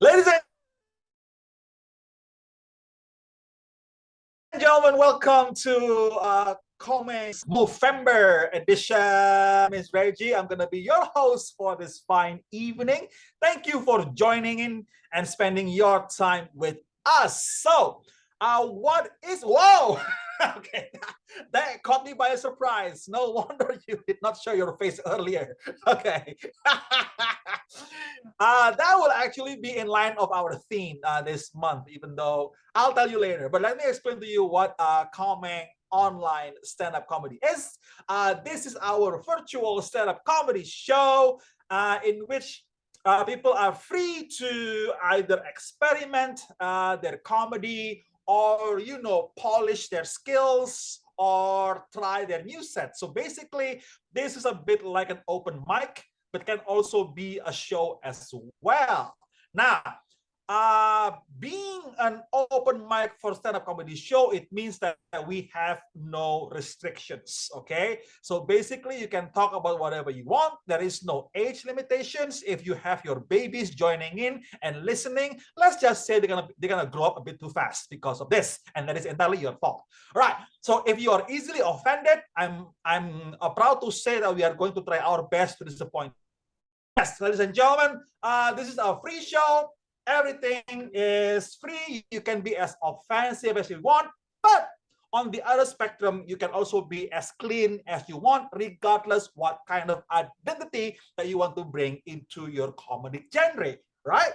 Ladies and gentlemen, welcome to uh, Comics November edition. Miss Reggie, I'm going to be your host for this fine evening. Thank you for joining in and spending your time with us. So, uh, what is, whoa! okay, that caught me by a surprise. No wonder you did not show your face earlier. Okay, uh, that will actually be in line of our theme uh, this month, even though I'll tell you later. But let me explain to you what uh, Komeng online stand-up comedy is. Uh, this is our virtual stand-up comedy show uh, in which uh, people are free to either experiment uh, their comedy or you know polish their skills or try their new set. So basically this is a bit like an open mic but can also be a show as well. Now uh being an open mic for stand-up comedy show it means that we have no restrictions okay? So basically you can talk about whatever you want. There is no age limitations. If you have your babies joining in and listening let's just say they're gonna they're gonna grow up a bit too fast because of this and that is entirely your fault. All right so if you are easily offended i'm i'm uh, proud to say that we are going to try our best to disappoint. Yes ladies and gentlemen uh this is a free show everything is free. You can be as offensive as you want, but on the other spectrum, you can also be as clean as you want, regardless what kind of identity that you want to bring into your comedy genre, right?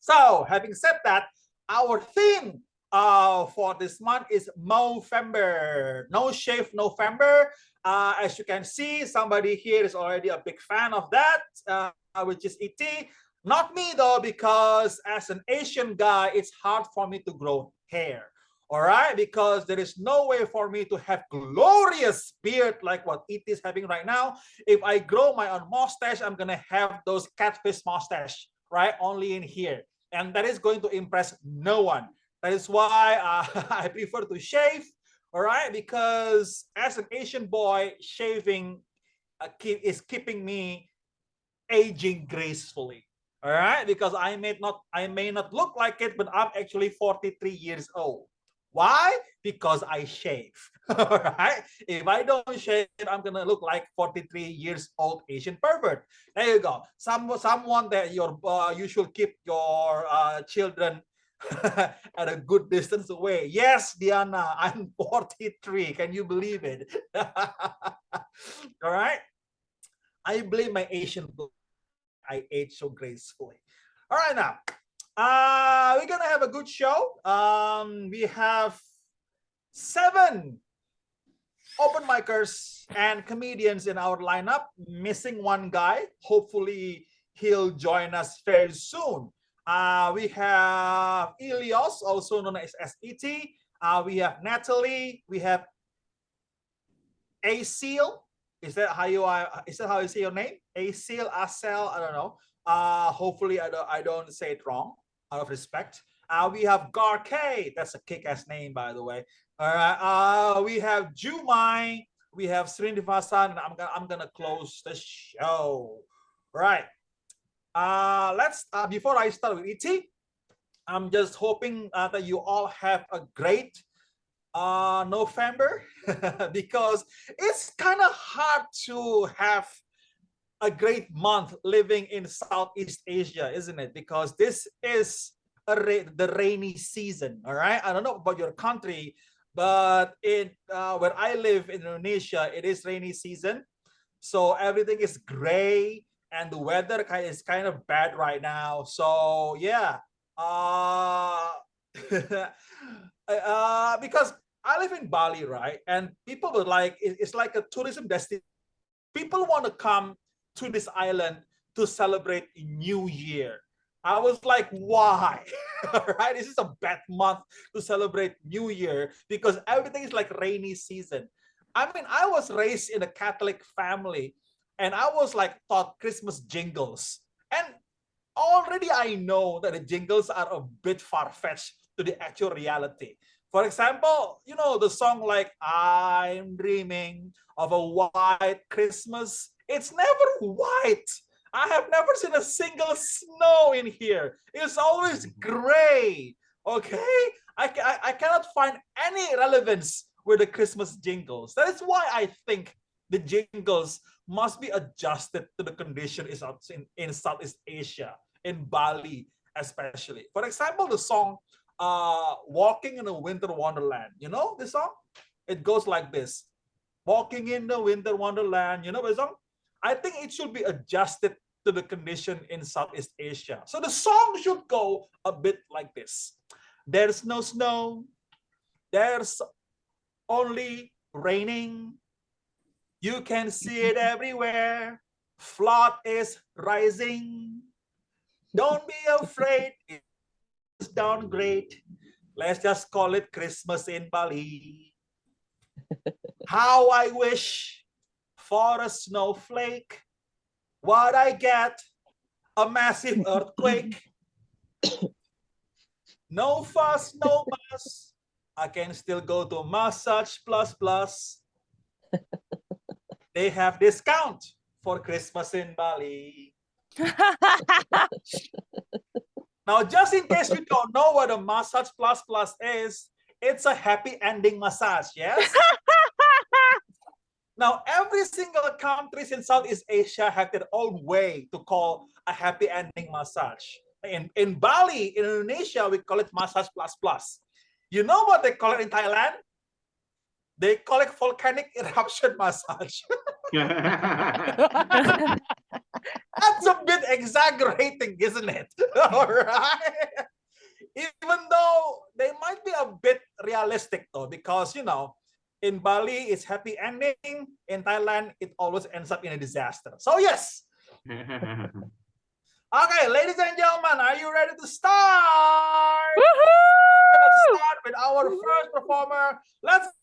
So having said that, our theme uh, for this month is Movember, No Shave November. Uh, as you can see, somebody here is already a big fan of that, uh, which is ET. Not me though, because as an Asian guy, it's hard for me to grow hair. All right, because there is no way for me to have glorious beard like what it is having right now. If I grow my own mustache, I'm gonna have those catfish mustache, right? Only in here. And that is going to impress no one. That is why uh, I prefer to shave, all right? Because as an Asian boy, shaving uh, keep, is keeping me aging gracefully all right because i may not i may not look like it but i'm actually 43 years old. Why? Because i shave. All right? If i don't shave i'm gonna look like 43 years old asian pervert. There you go. Some someone that your uh, you should keep your uh, children at a good distance away. Yes diana i'm 43 can you believe it? All right? I blame my asian I ate so gracefully. All right, now uh, we're gonna have a good show. Um, we have seven open micers and comedians in our lineup. Missing one guy. Hopefully, he'll join us very soon. Uh, we have Ilios, also known as ET. Uh, we have Natalie. We have Acil. Is that how you uh, is that how you say your name? Acil, Acel, I don't know. Uh, hopefully I don't I don't say it wrong out of respect. Uh, we have Garke, that's a kick-ass name, by the way. All right. Uh, we have Jumai, we have Srinivasan, and I'm gonna I'm gonna close the show. Right. Uh, let's uh, before I start with ET, I'm just hoping uh, that you all have a great uh, November because it's kind of hard to have a great month living in Southeast Asia, isn't it? Because this is ra the rainy season, all right? I don't know about your country, but in uh, where I live in Indonesia, it is rainy season. So everything is gray and the weather is kind of bad right now. So yeah, uh, uh, because I live in Bali, right? And people were like, it's like a tourism destination. People want to come to this island to celebrate New Year. I was like, why? right? This is a bad month to celebrate New Year because everything is like rainy season. I mean, I was raised in a Catholic family and I was like taught Christmas jingles. And already I know that the jingles are a bit far-fetched to the actual reality. For example, you know, the song like I'm dreaming of a white Christmas. It's never white. I have never seen a single snow in here. It's always mm-hmm. gray. Okay, I, I, I cannot find any relevance with the Christmas jingles. That is why I think the jingles must be adjusted to the condition is in, in Southeast Asia, in Bali especially. For example, the song uh, Walking in a Winter Wonderland. You know the song? It goes like this. Walking in the Winter Wonderland. You know the song? I think it should be adjusted to the condition in Southeast Asia. So the song should go a bit like this. There's no snow. There's only raining. You can see it everywhere. Flood is rising. Don't be afraid. It's downgrade. Let's just call it Christmas in Bali. How I wish for a snowflake. What I get, a massive earthquake. No fuss, no fuss. I can still go to Massage Plus Plus. They have discount for Christmas in Bali. Now, just in case you don't know what a Massage Plus Plus is, it's a happy ending massage, yes? Now, every single countries in Southeast Asia have their own way to call a happy ending massage. In, in Bali, in Indonesia, we call it massage plus plus. You know what they call it in Thailand? They call it volcanic eruption massage. That's a bit exaggerating, isn't it? All right. Even though they might be a bit realistic though, because you know, in Bali it's happy ending. In Thailand, it always ends up in a disaster. So yes. okay, ladies and gentlemen, are you ready to start? start with our first performer. Let's to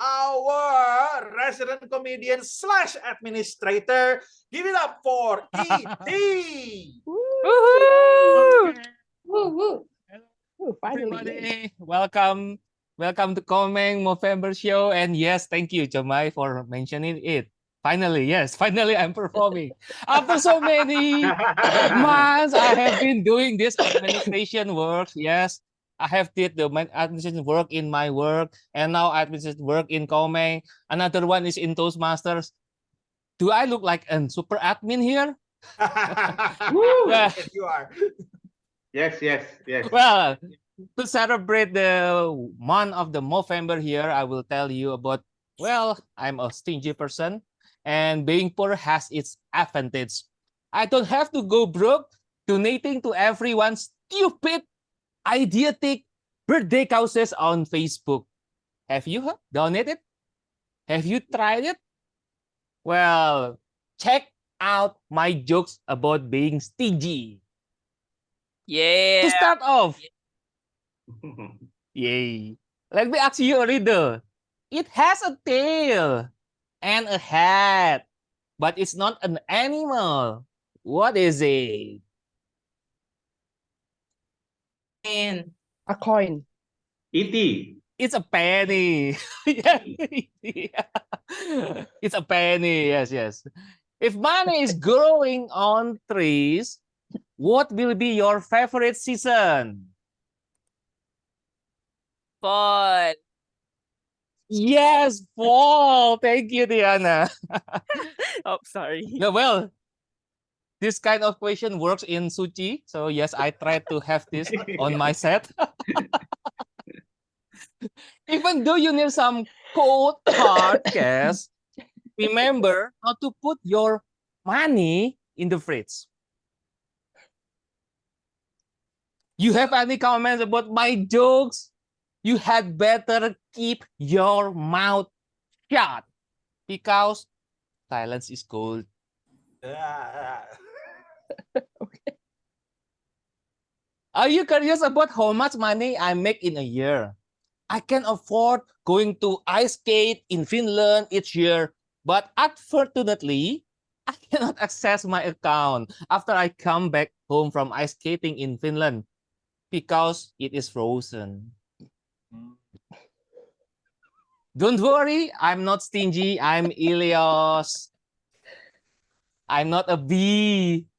our resident comedian slash administrator. Give it up for E.T. Woohoo! Woo, woo. Finally. Everybody, welcome. Welcome to Komeng Movember Show. And yes, thank you, Jumai, for mentioning it. Finally, yes, finally I'm performing. After so many months, I have been doing this administration work. Yes, I have did the administration work in my work, and now administration work in Komeng. Another one is in Toastmasters. Do I look like a super admin here? yes, you are. Yes, yes, yes. Well, to celebrate the month of the Movember here, I will tell you about, well, I'm a stingy person and being poor has its advantage. I don't have to go broke donating to everyone's stupid, idiotic birthday causes on Facebook. Have you done it? Have you tried it? Well, check out my jokes about being stingy. Yeah. To start off, yay. Let me ask you a riddle. It has a tail and a head, but it's not an animal. What is it? And A coin. E.T. It's a penny. yeah. It's a penny. Yes, yes. If money is growing on trees, what will be your favorite season? fall. Yes, fall. Thank you, Diana. Oh, sorry. Yeah, well, this kind of question works in Suchi. So yes, I try to have this on my set. Even though you need some cold hard cash, remember not to put your money in the fridge. You have any comments about my jokes? You had better keep your mouth shut because silence is gold. Yeah. Are you curious about how much money I make in a year? I can afford going to ice skate in Finland each year, but unfortunately, I cannot access my account after I come back home from ice skating in Finland because it is frozen. Don't worry, I'm not stingy. I'm Ilios. I'm not a bee.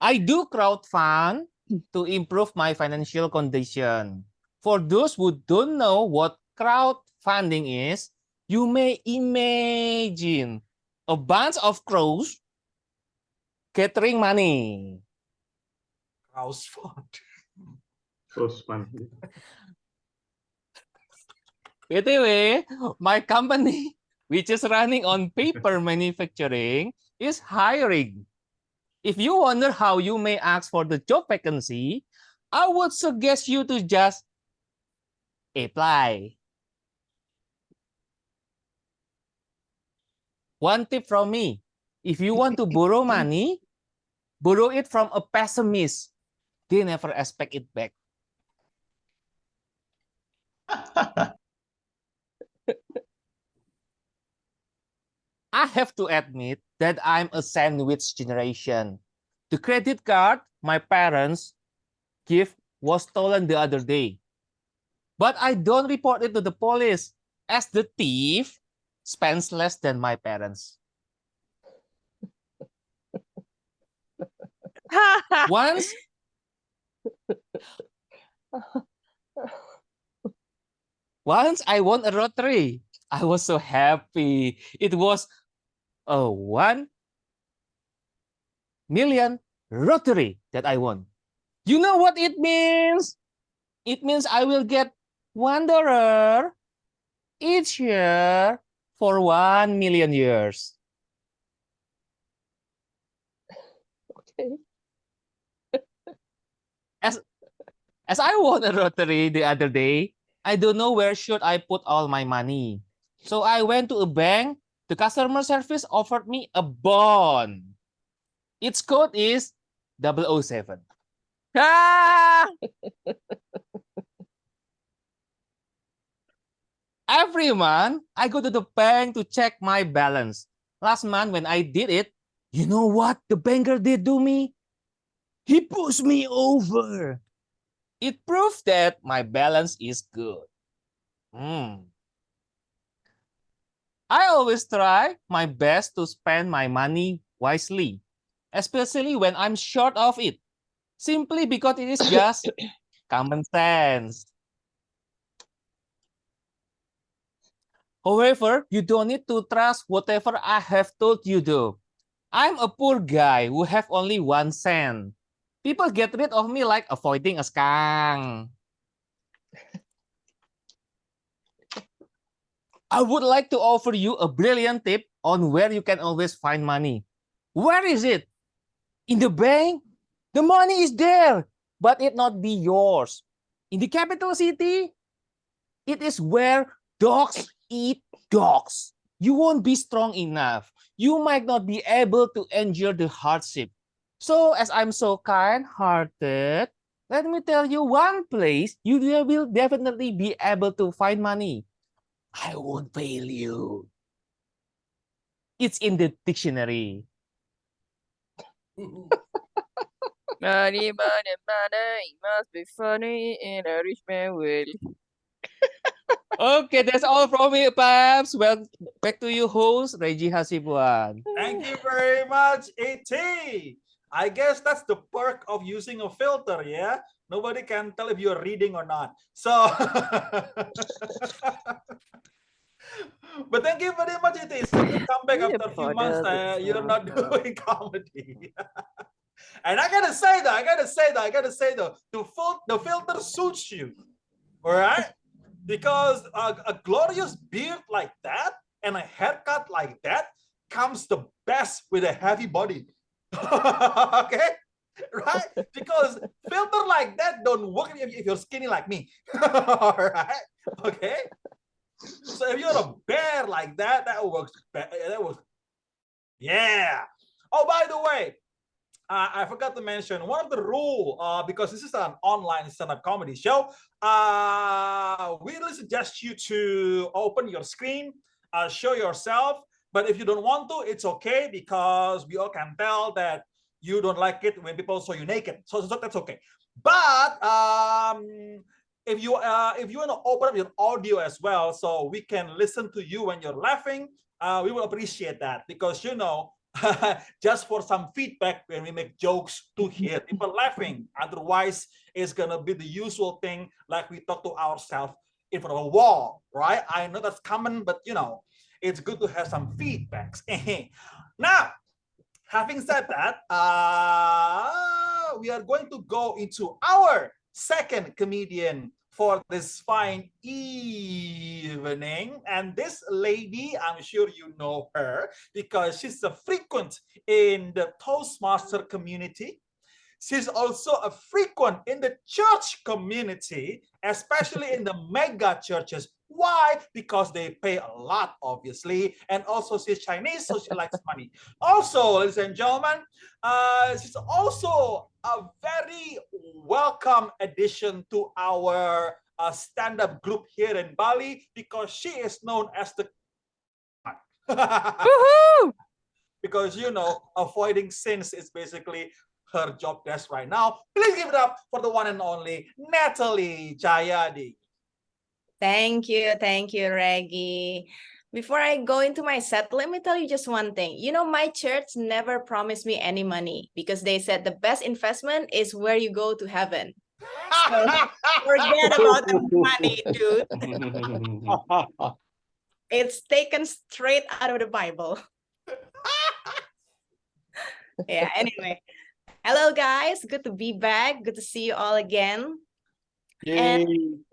I do crowdfund to improve my financial condition. For those who don't know what crowdfunding is, you may imagine a bunch of crows gathering money. House fund. Close one. BTW, my company, which is running on paper manufacturing, is hiring. If you wonder how you may ask for the job vacancy, I would suggest you to just apply. One tip from me, if you want to borrow money, borrow it from a pessimist. They never expect it back. I have to admit that I'm a sandwich generation. The credit card my parents give was stolen the other day. But I don't report it to the police as the thief spends less than my parents. Once Once I won a lottery. I was so happy. It was one million lottery that I won. You know what it means? It means I will get one dollar each year for one million years. Okay. As I won a lottery the other day, I don't know where should I put all my money. So I went to a bank. The customer service offered me a bond. Its code is 007. Ah! Every month, I go to the bank to check my balance. Last month, when I did it, you know what the banker did to me? He pushed me over. It proves that my balance is good. Hmm. I always try my best to spend my money wisely, especially when I'm short of it, simply because it is just common sense. However, you don't need to trust whatever I have told you though. I'm a poor guy who have only one cent. People get rid of me like avoiding a skunk. I would like to offer you a brilliant tip on where you can always find money. Where is it? In the bank? The money is there, but it not be yours. In the capital city, it is where dogs eat dogs. You won't be strong enough. You might not be able to endure the hardship. So as I'm so kind-hearted, let me tell you one place you will definitely be able to find money. I won't fail you. It's in the dictionary. Money, money, money, it must be funny in a rich man will. Okay, that's all from me, Paps. Well, back to you, host Reggie Hasibuan. Thank you very much, ET. I guess that's the perk of using a filter, yeah? Nobody can tell if you're reading or not. So, but thank you very much, It's good to come back after a few months. Uh, you're not doing comedy. and I gotta say though, I gotta say though, I gotta say though, the, fil- the filter suits you, all right? Because a, a glorious beard like that and a haircut like that comes the best with a heavy body. okay, right? Because filter like that don't work if, you're skinny like me. All right, okay. So if you're a bear like that, that works. be- That works. Yeah. Oh, by the way, uh, I forgot to mention one of the rule uh, because this is an online stand-up comedy show. Uh, we really suggest you to open your screen, uh, show yourself. But if you don't want to, it's okay because we all can tell that you don't like it when people saw you naked. So, so that's okay. But um, if you uh, if you want to open up your audio as well, so we can listen to you when you're laughing, uh, we will appreciate that because you know, just for some feedback when we make jokes to hear people laughing. Otherwise, it's gonna be the usual thing like we talk to ourselves in front of a wall, right? I know that's common, but you know, it's good to have some feedbacks. now, having said that, uh, we are going to go into our second comedian for this fine evening. And this lady, I'm sure you know her because she's a frequent in the Toastmaster community. She's also a frequent in the church community, especially in the mega churches. Why? Because they pay a lot, obviously. And also she's Chinese, so she likes money. Also, ladies and gentlemen, uh, she's also a very welcome addition to our uh, stand-up group here in Bali because she is known as the because you know avoiding sins is basically her job desk right now. Please give it up for the one and only Natalie Jayadi. Thank you, thank you, Reggie. Before I go into my set, let me tell you just one thing. You know, my church never promised me any money because they said the best investment is where you go to heaven. Forget about the money, dude. It's taken straight out of the Bible. yeah, anyway. Hello, guys. Good to be back. Good to see you all again. And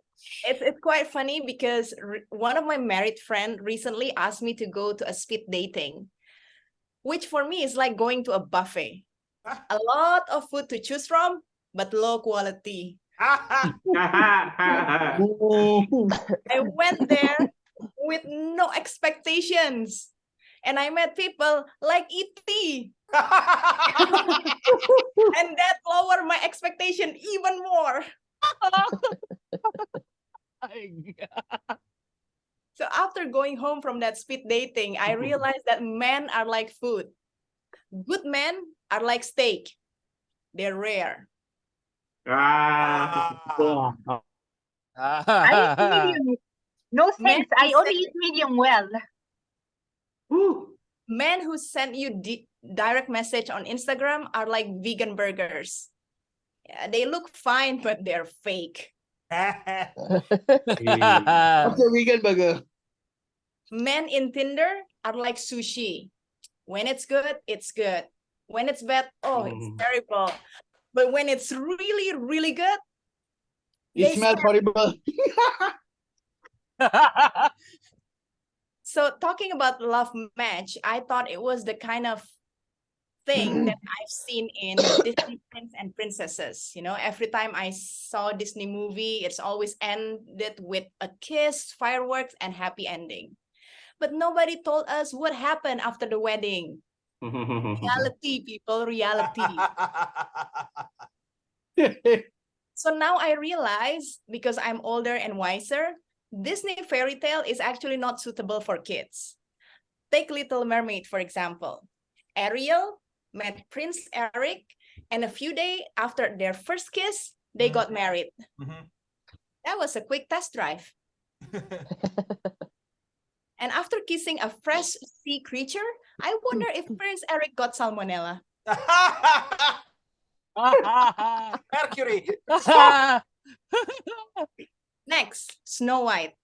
it's, it's quite funny because one of my married friend recently asked me to go to a speed dating, which for me is like going to a buffet. Ah. A lot of food to choose from, but low quality. I went there with no expectations. And I met people like E.T. and that lowered my expectation even more. So after going home from that speed dating, I realized that men are like food. Good men are like steak. They're rare. Ah. I eat medium. No Men thanks. I only eat medium well. Woo. Men who send you di- direct message on Instagram are like vegan burgers. Yeah, they look fine, but they're fake. What's a vegan burger? Men in Tinder are like sushi. When it's good, it's good. When it's bad, oh, it's Mm. terrible. But when it's really, really good, It smells horrible. so talking about love match, I thought it was the kind of thing that I've seen in Disney prince and princesses. You know, every time I saw Disney movie, it's always ended with a kiss, fireworks, and happy ending. But nobody told us what happened after the wedding. Reality, people, reality. So now I realize because I'm older and wiser, Disney fairy tale is actually not suitable for kids. Take Little Mermaid, for example. Ariel met Prince Eric, and a few days after their first kiss, they Mhm. got married. Mhm. That was a quick test drive. And after kissing a fresh sea creature, I wonder if Prince Eric got salmonella. Mercury. Next, Snow White.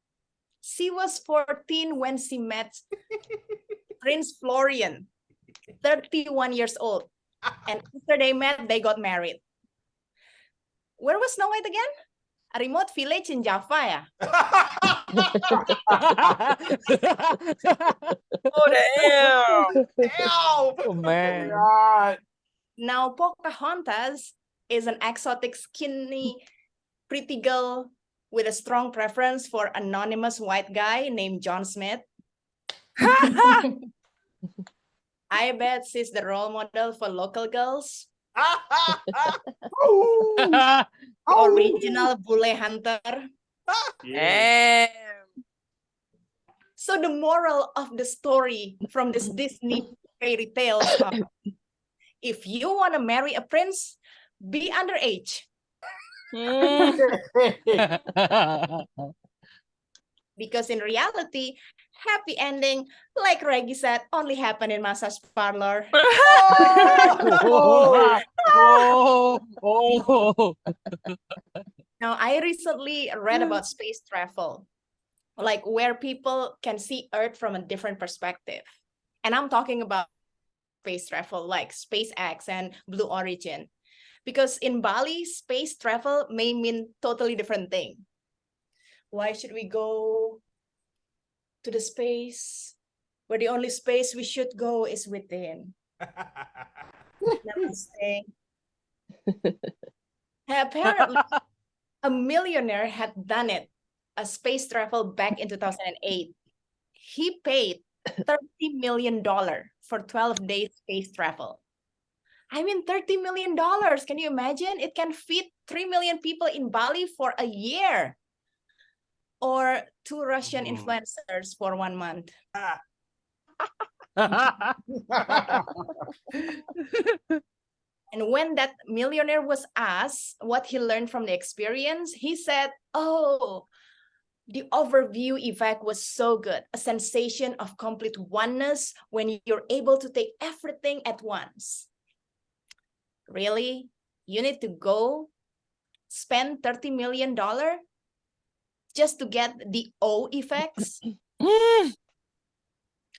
She was 14 when she met Prince Florian, 31 years old. And after they met, they got married. Where was Snow White again? A remote village in Java, ya? Oh damn! Ow! Oh, oh man. Now, Pocahontas is an exotic, skinny, pretty girl with a strong preference for anonymous white guy named John Smith. I bet she's the role model for local girls. Original bule hunter. Yeah. Damn! So the moral of the story from this Disney fairy tale if you want to marry a prince, be underage. Mm, Because in reality, happy ending, like Reggie said, only happen in massage parlor. oh, oh, oh. Now, I recently read about space travel, like where people can see Earth from a different perspective. And I'm talking about space travel like SpaceX and Blue Origin. Because in Bali, space travel may mean totally different thing. Why should we go to the space where the only space we should go is within? Namaste. Apparently, a millionaire had done it, a space travel back in 2008. He paid $30 million for 12 days space travel. I mean, $30 million. Can you imagine? It can feed 3 million people in Bali for a year. Or two Russian Oh. influencers for one month. Ah. And when that millionaire was asked what he learned from the experience, he said, Oh, the overview effect was so good. A sensation of complete oneness when you're able to take everything at once. Really? You need to go spend $30 million just to get the O effects? Mm.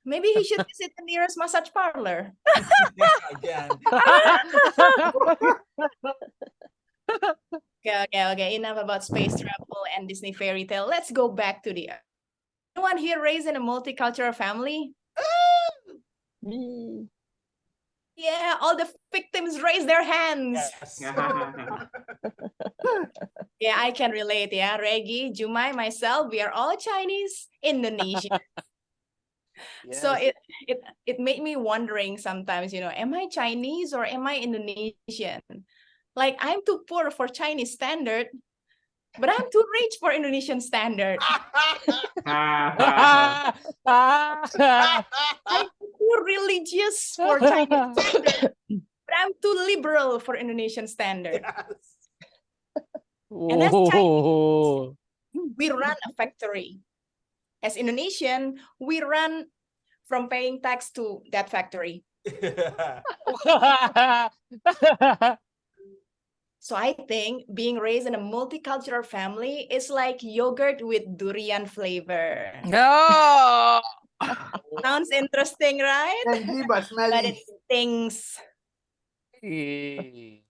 Maybe he should visit the nearest massage parlor. Again. Okay, okay, okay. Enough about space travel and Disney fairy tale. Let's go back to the Earth. Anyone here raised in a multicultural family? Me. Yeah, all the victims raise their hands. Yes. Yeah, I can relate. Yeah, Reggie, Jumai, myself, we are all Chinese, Indonesian. So it it it made me wondering sometimes, you know, am I Chinese or am I Indonesian? Like I'm too poor for Chinese standard, but I'm too rich for Indonesian standard. I'm too religious for Chinese standard, but I'm too liberal for Indonesian standard. Yes. And that's Chinese. We run a factory. As Indonesian, we run from paying tax to that factory. So I think being raised in a multicultural family is like yogurt with durian flavor. No. Sounds interesting, right? Tangy but But it stings. Eh.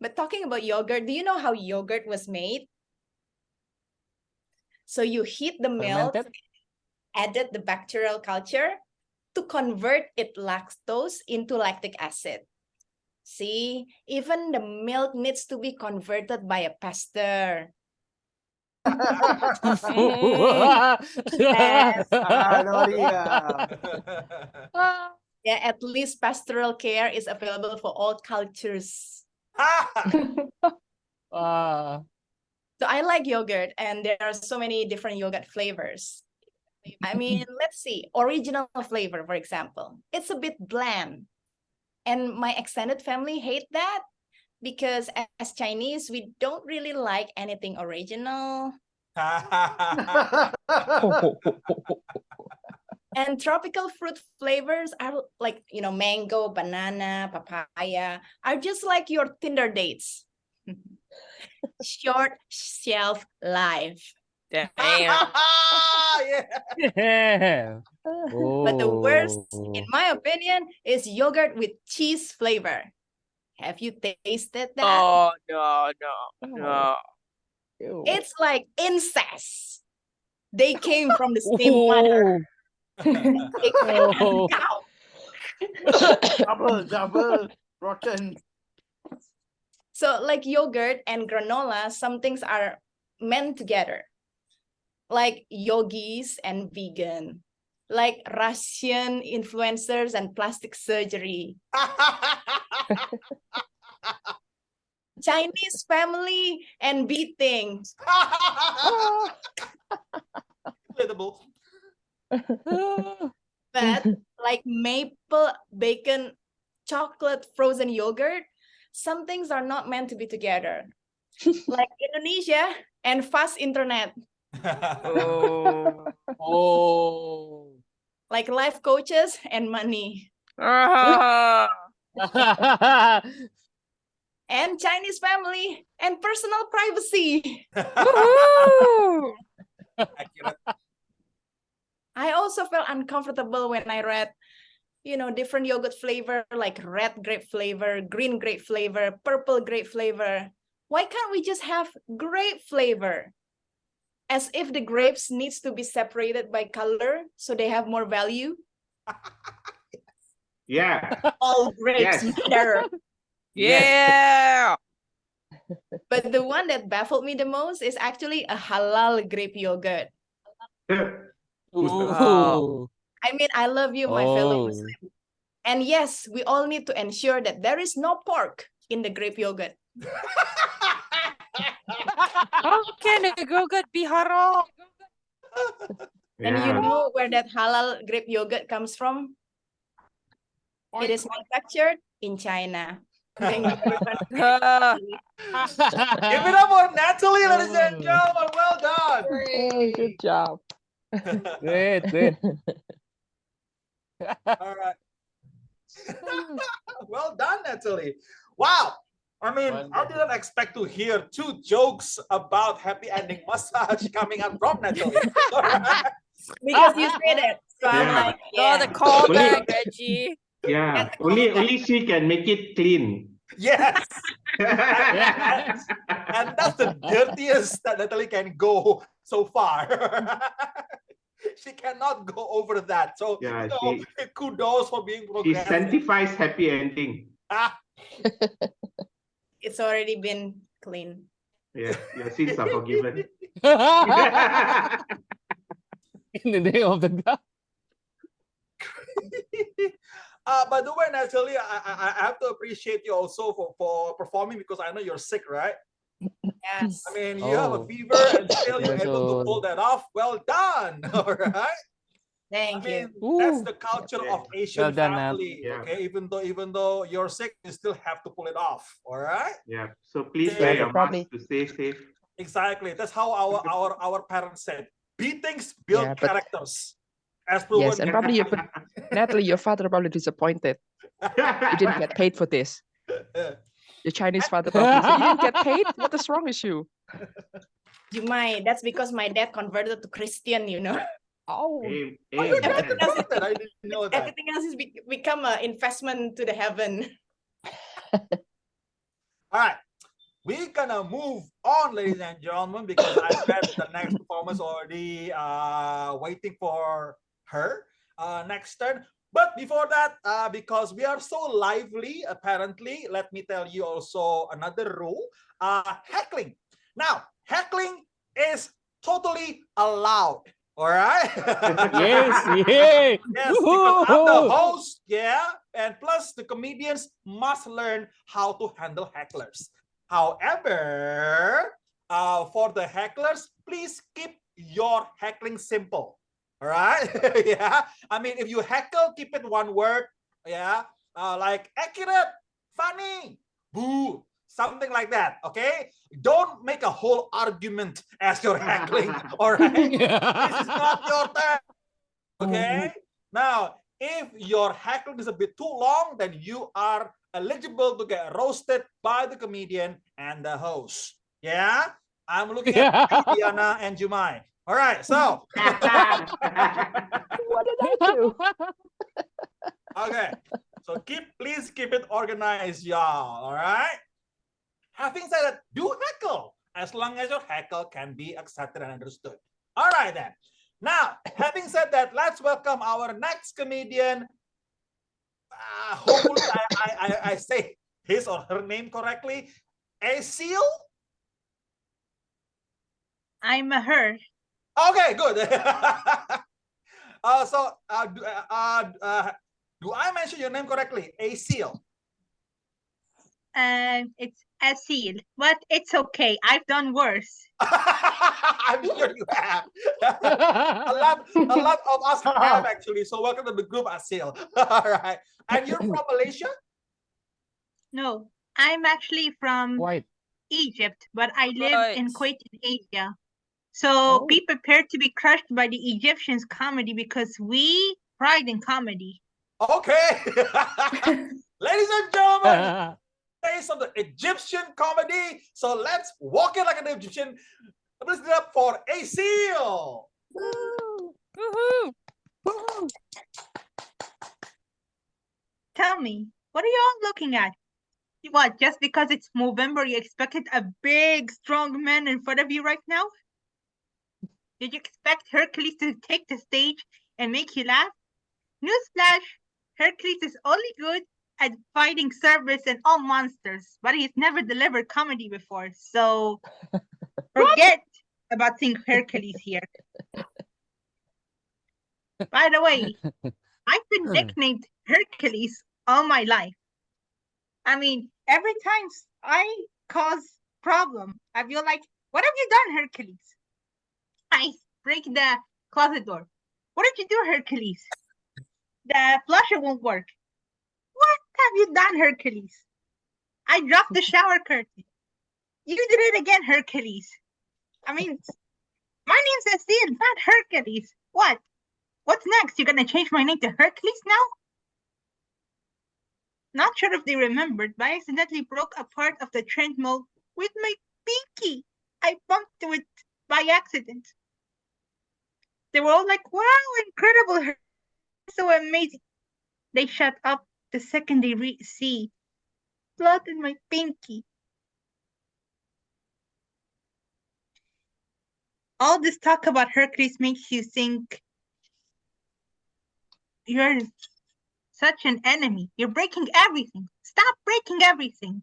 But talking about yogurt, do you know how yogurt was made? So you heat the milk, Fermented? added the bacterial culture to convert it lactose into lactic acid. See, even the milk needs to be converted by a pasteur. Yes. Gloria. Yeah, at least pastoral care is available for all cultures. Ah. So I like yogurt, and there are so many different yogurt flavors. I mean, let's see, original flavor, for example, it's a bit bland. And my extended family hate that because as Chinese, we don't really like anything original. And tropical fruit flavors are like, you know, mango, banana, papaya, are just like your Tinder dates. Short shelf life. Damn. yeah. Yeah. But the worst, Oh. in my opinion, is yogurt with cheese flavor. Have you tasted that? Oh no no oh, no. Ew. It's like incest. They came from the same mother. They came from Oh. cow. double, double, rotten. So like yogurt and granola, some things are meant together. Like yogis and vegan. Like Russian influencers and plastic surgery. Chinese family and beating. Relatable. But like maple bacon chocolate frozen yogurt, some things are not meant to be together. like Indonesia and fast internet. Oh. Oh. like life coaches and money Ah. and Chinese family and personal privacy. I also felt uncomfortable when I read, you know, different yogurt flavor like red grape flavor, green grape flavor, purple grape flavor. Why can't we just have grape flavor? As if the grapes needs to be separated by color so they have more value. Yeah. All grapes Yes. matter. Yeah. But the one that baffled me the most is actually a halal grape yogurt. Ooh. I mean, I love you, my fellow Oh. Muslim. And yes, we all need to ensure that there is no pork in the grape yogurt. How can a yogurt be haram? And you know where that halal grape yogurt comes from? It is manufactured in China. Thank you very much. Give it up for Natalie, ladies mm. and gentlemen. Well done. Hey, good job. Great, good. All right. well done, Natalie. Wow. I mean, I didn't expect to hear two jokes about happy ending massage coming out from Natalie. Because you said it. So I'm Yeah. like, Oh, the yeah. callback, Reggie. Yeah. Only only she can make it clean. Yes. And that's the dirtiest that Natalie can go so far. she cannot go over that. So, Yeah, you know, kudos for being She sanctifies happy ending. Ah, It's already been clean. Yeah, your sins are forgiven. In the name of the God. uh, by the way, Natalie, I, I, I have to appreciate you also for, for performing because I know you're sick, right? Yes. I mean, you have a Oh. fever and still you're able to pull that off. Well done. All right. I Thank mean, you. that's the culture Yeah. of Asian Well done, family. Yeah. Okay, even though even though you're sick, you still have to pull it off. All right. yeah. So please Yeah, wear your probably- mask to stay safe. Exactly. That's how our our our parents said. Beatings build Yeah, but- characters. As proven. Yes, and probably your Natalie, your father probably disappointed. You didn't get paid for this. Your Chinese father probably said, You didn't get paid? What is wrong with you? You might. That's because my dad converted to Christian, you know. Oh, Amen. Oh, your dad Amen. converted. I didn't know that. Everything else is be- become an investment to the heaven. All right. We're gonna move on, ladies and gentlemen, because I bet the next performance already uh waiting for her uh next turn. But before that, uh, because we are so lively, apparently, let me tell you also another rule. Uh heckling. Now, heckling is totally allowed. All right. Yes, yeah. Yes, because I'm the host, yeah, and plus the comedians must learn how to handle hecklers. However, uh, for the hecklers, please keep your heckling simple. All right, yeah. I mean, if you heckle, keep it one word, yeah, uh, like accurate, funny, boo, something like that. Okay, don't make a whole argument as you're heckling. All right this is not your turn. Okay. Mm-hmm. Now, if your heckling is a bit too long, then you are eligible to get roasted by the comedian and the host. Yeah. I'm looking at you, Diana and Jumai. All right. So, what did I do? okay. So keep, please keep it organized, y'all. All right. Having said that, do heckle as long as your heckle can be accepted and understood. All right then. Now, having said that, let's welcome our next comedian. Uh, hopefully, I, I, I, say his or her name correctly. Asil. I'm a her. Okay, good. uh, so, uh, do, uh, uh, uh, do I mention your name correctly? Asil. Um, it's Asil, but it's okay. I've done worse. I'm sure you have. a lot, a lot of us uh-huh. have actually. So welcome to the group, Asil. All right. And you're from Malaysia? No, I'm actually from White. Egypt, but I live in Right. Kuwait in Asia. So Oh. be prepared to be crushed by the Egyptians comedy because we pride in comedy. Okay. Ladies and gentlemen, based on the Egyptian comedy. So let's walk it like an Egyptian. Let's give it up for Asil. Woohoo! Tell me, what are you all looking at? What, just because it's November, you expected a big, strong man in front of you right now? Did you expect Hercules to take the stage and make you laugh? Newsflash, Hercules is only good at fighting Cerberus and all monsters, but he's never delivered comedy before, so forget about seeing Hercules here. By the way, I've been Hmm. nicknamed Hercules all my life. I mean, every time I cause problem, I feel like, what have you done, Hercules? I break the closet door. What did you do, Hercules? The flusher won't work. Have you done, Hercules? I dropped the shower curtain. You did it again, Hercules. I mean, my name's Cecile, not Hercules. What? What's next? You're gonna change my name to Hercules now? Not sure if they remembered, but I accidentally broke a part of the treadmill with my pinky. I bumped to it by accident. They were all like, wow, incredible, so amazing. They shut up the second they re- see blood in my pinky. All this talk about Hercules makes you think you're such an enemy. You're breaking everything. Stop breaking everything.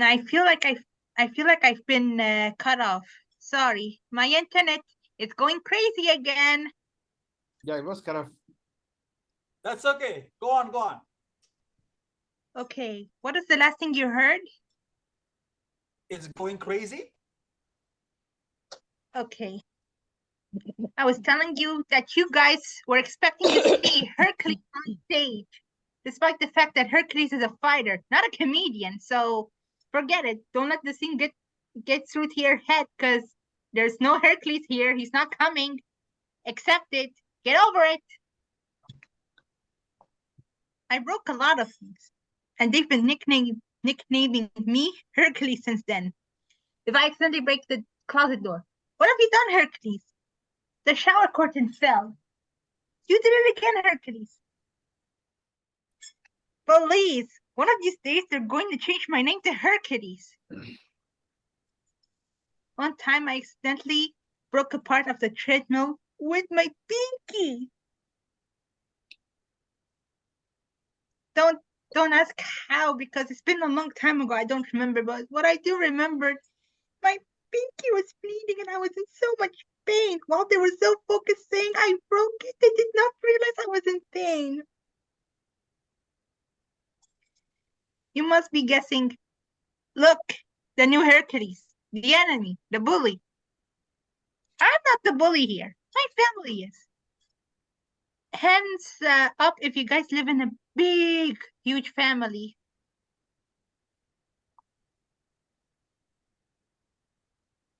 I feel like I I feel like I've been uh, cut off. Sorry, my internet is going crazy again. Yeah, it was kind of That's okay. Go on, go on. Okay, what is the last thing you heard? It's going crazy. Okay. I was telling you that you guys were expecting to see Hercules on stage, despite the fact that Hercules is a fighter, not a comedian. So forget it. Don't let the scene get get through to your head, because there's no Hercules here. He's not coming. Accept it. Get over it. I broke a lot of things, and they've been nicknaming nicknaming me Hercules since then. If I accidentally break the closet door, what have you done, Hercules? The shower curtain fell. You did it again, Hercules. Please, one of these days they're going to change my name to Hercules. One time I accidentally broke a part of the treadmill with my pinky. Don't don't ask how because it's been a long time ago. I don't remember, but what I do remember, my pinky was bleeding and I was in so much pain. While they were so focused saying I broke it, they did not realize I was in pain. You must be guessing. Look, the new Hercules, the enemy, the bully. I'm not the bully here. My family is. Hands uh, up if you guys live in a big, huge family.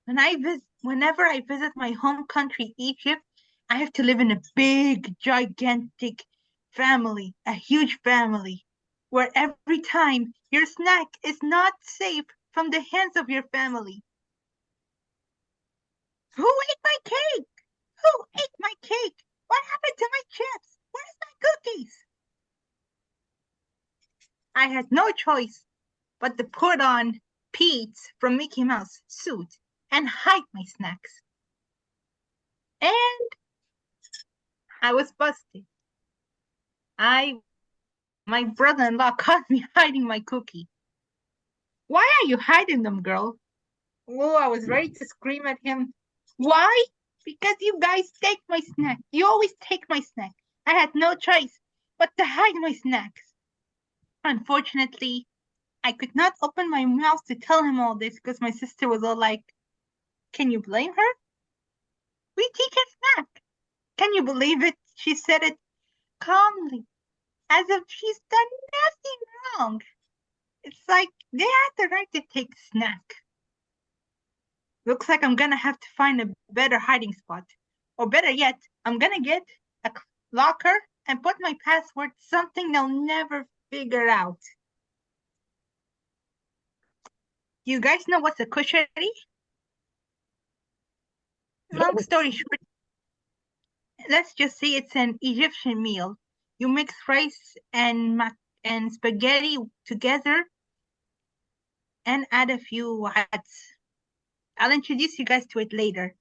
When I visit, whenever I visit my home country, Egypt, I have to live in a big, gigantic family, a huge family, where every time your snack is not safe from the hands of your family. Who ate my cake? Who ate my cake? What happened to my chips? Where's my cookies? I had no choice but to put on Pete's from Mickey Mouse suit and hide my snacks. And I was busted. I, my brother-in-law caught me hiding my cookie. Why are you hiding them, girl? Oh, I was ready to scream at him. Why? Because you guys take my snack. You always take my snack. I had no choice but to hide my snacks. Unfortunately, I could not open my mouth to tell him all this because my sister was all like, Can you blame her? We take her snack. Can you believe it? She said it calmly, as if she's done nothing wrong. It's like they had the right to take snack. Looks like I'm gonna have to find a better hiding spot. Or better yet, I'm gonna get a locker and put my password something they'll never figure out. You guys know what's a kushari? Long story short, let's just say it's an Egyptian meal. You mix rice and mac and spaghetti together and add a few hats. I'll introduce you guys to it later.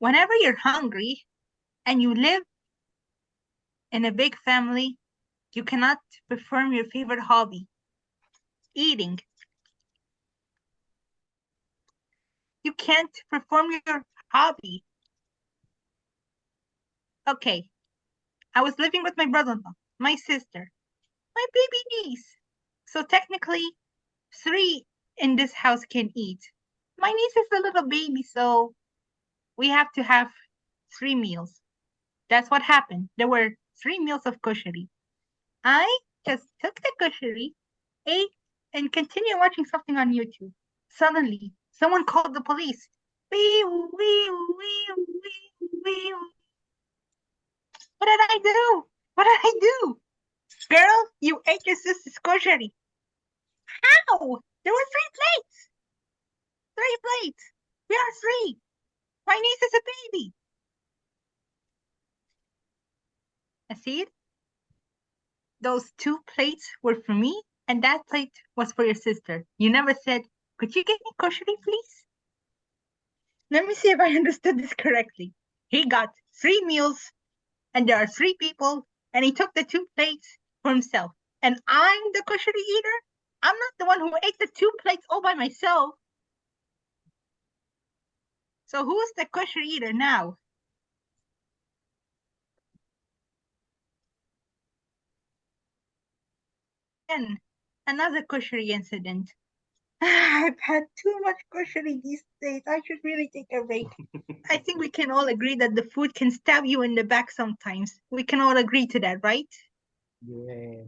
Whenever you're hungry and you live in a big family, you cannot perform your favorite hobby, eating. You can't perform your hobby. Okay, I was living with my brother-in-law, my sister, my baby niece. So technically, three in this house can eat. My niece is a little baby, so we have to have three meals. That's what happened. There were three meals of kushari. I just took the kushari, ate, and continued watching something on YouTube. Suddenly, someone called the police. Wee, wee, wee, wee, wee. What did I do? What did I do? Girl, you ate your sister's kushari. How? There were three plates. Three plates. We are three. My niece is a baby. I see it. those two plates were for me, and that plate was for your sister. You never said, could you get me kushari, please? Let me see if I understood this correctly. He got three meals, and there are three people, and he took the two plates for himself. And I'm the kushari eater? I'm not the one who ate the two plates all by myself. So who's the kushari eater now? And another kushari incident. I've had too much kushari these days. I should really take a break. I think we can all agree that the food can stab you in the back sometimes. We can all agree to that, right? Yeah.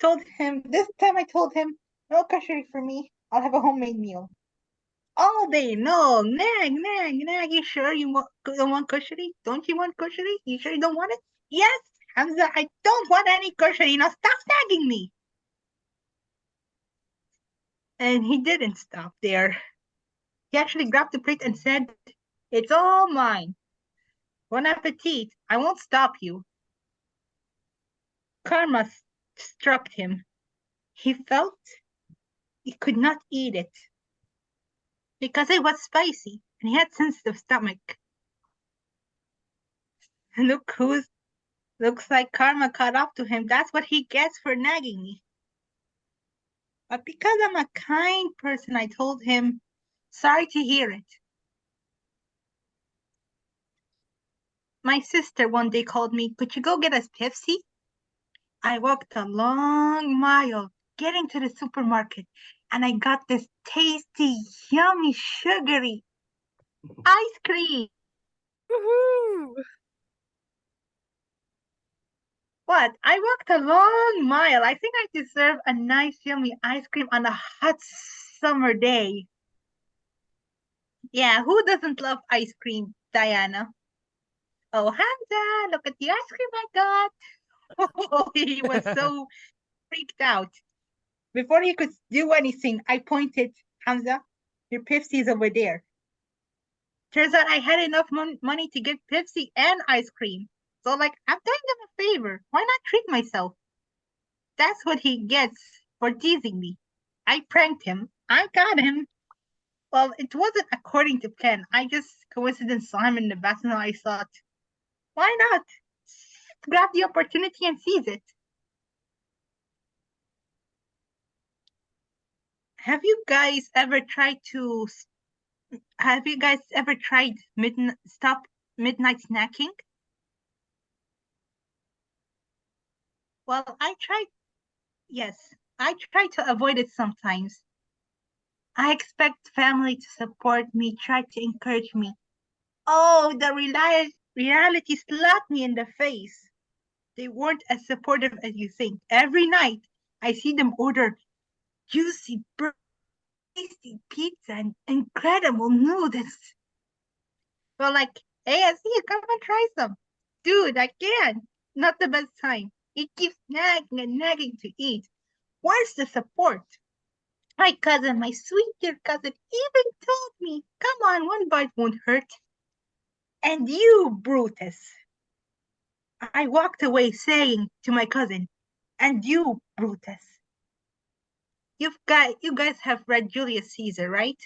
Told him this time I told him, no kushari for me. I'll have a homemade meal. All day long, nag, nag, nag. You sure you want, don't want kushari? Don't you want kushari? You sure you don't want it? Yes, Hamza, I don't want any kushari. Now stop nagging me. And he didn't stop there. He actually grabbed the plate and said, It's all mine. Bon appetit. I won't stop you. Karma struck him. He felt he could not eat it because it was spicy and he had sensitive stomach. Look who's looks like karma caught up to him. That's what he gets for nagging me. But because I'm a kind person, I told him, sorry to hear it. My sister one day called me, could you go get us Pepsi? I walked a long mile getting to the supermarket and I got this tasty, yummy, sugary ice cream. Woohoo! What? I walked a long mile. I think I deserve a nice, yummy ice cream on a hot summer day. Yeah, who doesn't love ice cream, Diana? Oh, Hamza, look at the ice cream I got. Oh, he was so freaked out. Before he could do anything, I pointed, Hamza, your Pepsi is over there. Turns out I had enough mon- money to get Pepsi and ice cream. So, like, I'm doing them a favor. Why not treat myself? That's what he gets for teasing me. I pranked him. I got him. Well, it wasn't according to plan. I just coincidence saw him in the bathroom. I thought, why not? Grab the opportunity and seize it. Have you guys ever tried to? Have you guys ever tried midnight stop midnight snacking? Well, I try, Yes, I try to avoid it sometimes. I expect family to support me, try to encourage me. Oh, the reali- reality slapped me in the face. They weren't as supportive as you think. Every night, I see them order juicy, tasty pizza and incredible noodles. Well, like, hey, see you, come and try some. Dude, I can't. Not the best time. It keeps nagging and nagging to eat. Where's the support? My cousin, my sweet dear cousin, even told me, come on, one bite won't hurt. And you, Brutus. I walked away saying to my cousin, and you, Brutus. You've got, you guys have read Julius Caesar, right?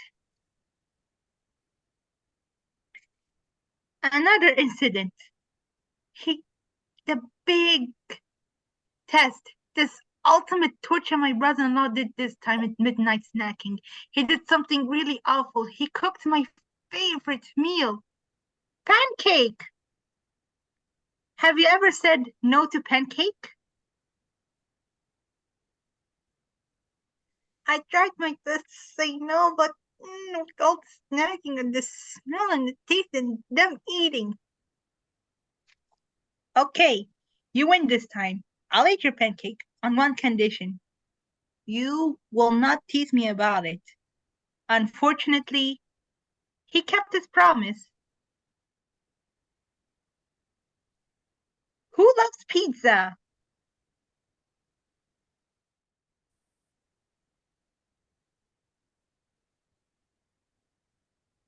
Another incident. He, the big test, this ultimate torture my brother-in-law did this time at midnight snacking. He did something really awful. He cooked my favorite meal, pancake. Have you ever said no to pancake? I tried my best to say no, but mm, with all the snacking and the smell and the taste and them eating. Okay, you win this time. I'll eat your pancake on one condition. You will not tease me about it. Unfortunately, he kept his promise. Who loves pizza?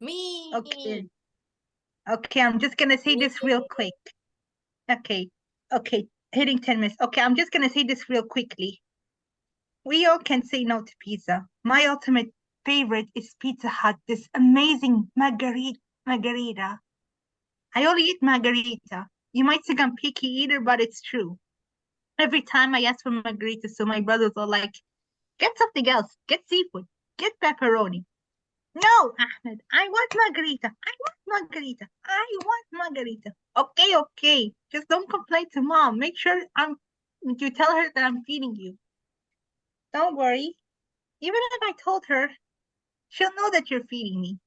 Me. Okay. Okay, I'm just gonna say this real quick. Okay, okay, hitting 10 minutes. Okay, I'm just gonna say this real quickly. We all can say no to pizza. My ultimate favorite is Pizza Hut, this amazing margarita. margarita. I only eat margarita. You might think I'm picky eater, but it's true. Every time I ask for margarita, so my brothers are like, get something else, get seafood, get pepperoni. No, Ahmed, I want margarita. I want margarita. I want margarita. Okay, okay. Just don't complain to mom. Make sure I'm you tell her that I'm feeding you. Don't worry. Even if I told her, she'll know that you're feeding me.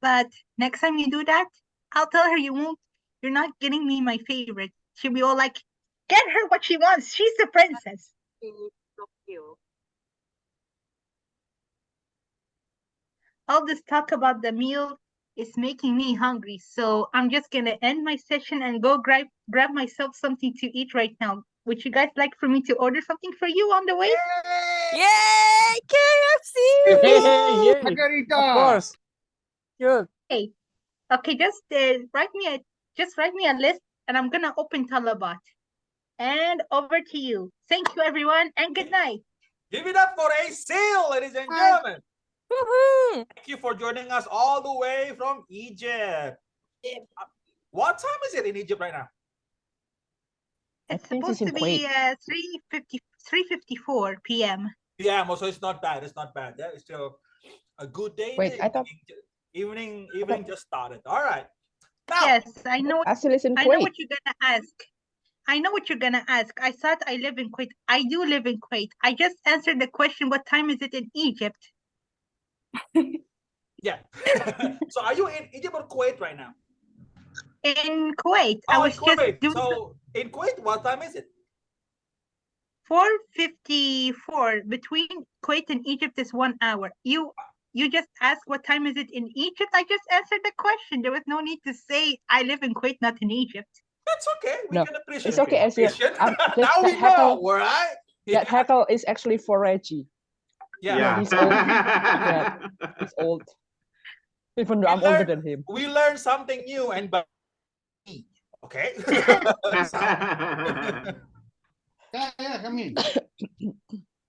But next time you do that, I'll tell her you won't you're not getting me my favorite. She'll be all like, get her what she wants. She's the princess. All this talk about the meal is making me hungry. So I'm just gonna end my session and go grab grab myself something to eat right now. Would you guys like for me to order something for you on the way? Yay! KFC! Yay! Of Margarita. course. Good. Okay, Okay, just uh, write me a just write me a list and I'm gonna open Talabat. And over to you. Thank you everyone and good night. Give it up for Asil, ladies and Hi. gentlemen. Woohoo! Thank you for joining us all the way from Egypt. Uh, What time is it in Egypt right now? It's think it's supposed to be uh 350 354 p.m. Yeah, so it's not bad. It's not bad. Yeah, it's still a good day. Wait, The I thought- evening evening evening just started. All right. Now, Yes, I know Asil is in I know what you're gonna ask. I know what you're gonna ask. I thought I live in Kuwait. I do live in Kuwait. I just answered the question, what time is it in Egypt? yeah. so are you in Egypt or Kuwait right now? In Kuwait. I Oh, in was just Kuwait. doing So in Kuwait, what time is it? 454. Between Kuwait and Egypt is one hour. You you just asked what time is it in Egypt? I just answered the question. There was no need to say I live in Kuwait, not in Egypt. That's okay. We No, can appreciate it's okay, it. Asia. Appreciate. Um, now we that hackle- know, all right? That heckle is actually for Reggie. Yeah. he's old. Yeah. He's old. Even though We I'm older than him. We learned something new and by me. Okay. Yeah, yeah, come in.